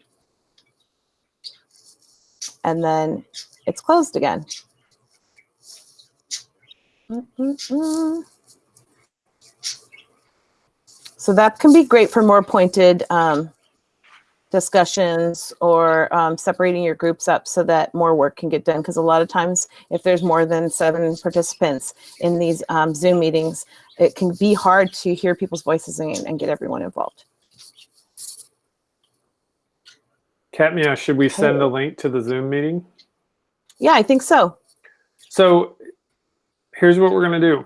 And then it's closed again. Mm. So that can be great for more pointed um, discussions or um, separating your groups up so that more work can get done. Because a lot of times, if there's more than seven participants in these um, Zoom meetings, it can be hard to hear people's voices and, and get everyone involved. Katmia, should we send the link to the Zoom meeting? Yeah, I think so. So here's what we're going to do.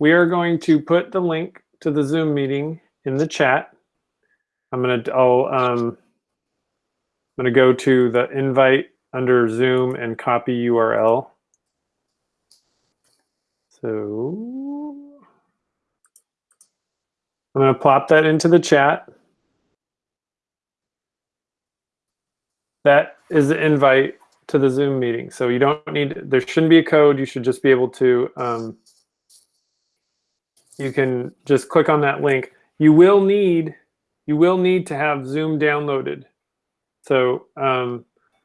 We are going to put the link to the Zoom meeting in the chat. I'm going to, I'll, um, I'm to go to the invite under Zoom and copy URL. So I'm to plop that into the chat. That is the invite to the Zoom meeting. So you don't need, there shouldn't be a code. You should just be able to, um, you can just click on that link. You will need, you will need to have Zoom downloaded. So, um,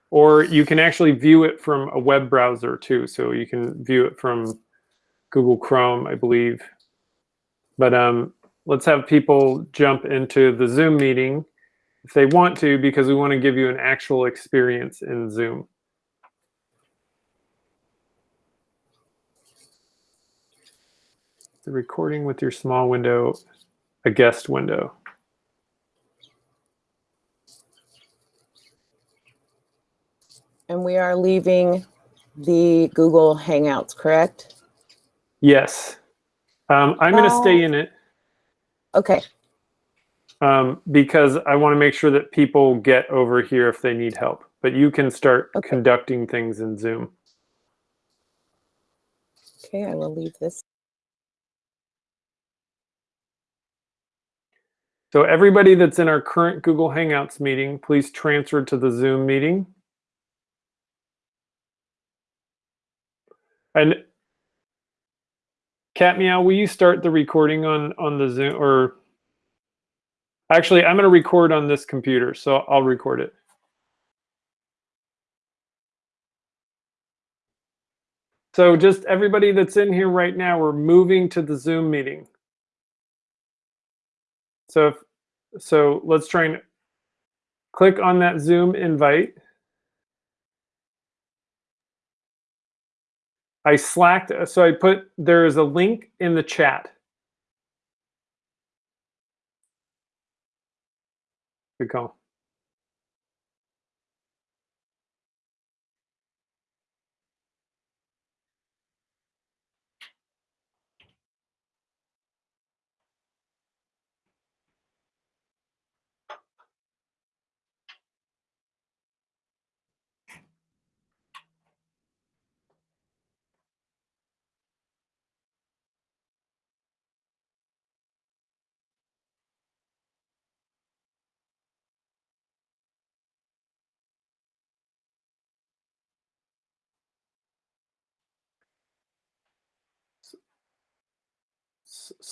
or you can actually view it from a web browser too. So you can view it from Google Chrome, I believe. But um, let's have people jump into the Zoom meeting if they want to, because we want to give you an actual experience in Zoom. The recording with your small window, a guest window. And we are leaving the Google Hangouts, correct? Yes. Um, I'm going to stay in it. Okay. Um, because I want to make sure that people get over here if they need help. But you can start okay. conducting things in Zoom. Okay, I will leave this. So everybody that's in our current Google Hangouts meeting, please transfer to the Zoom meeting. And Cat Meow, will you start the recording on, on the Zoom or actually I'm going to record on this computer, so I'll record it. So just everybody that's in here right now, we're moving to the Zoom meeting. So if, so let's try and click on that Zoom invite. I slacked, so I put, there is a link in the chat. Good call.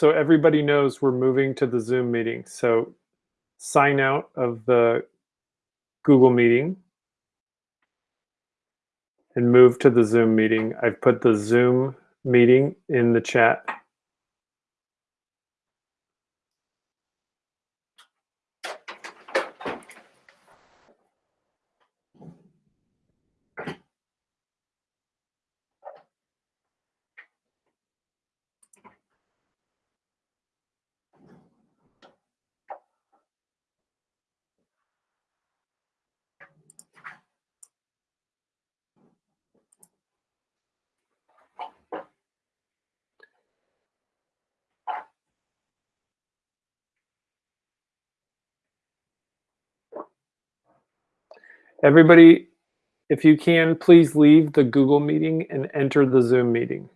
So everybody knows we're moving to the Zoom meeting. So sign out of the Google meeting and move to the Zoom meeting. I've put the Zoom meeting in the chat. Everybody, if you can, please leave the Google meeting and enter the Zoom meeting.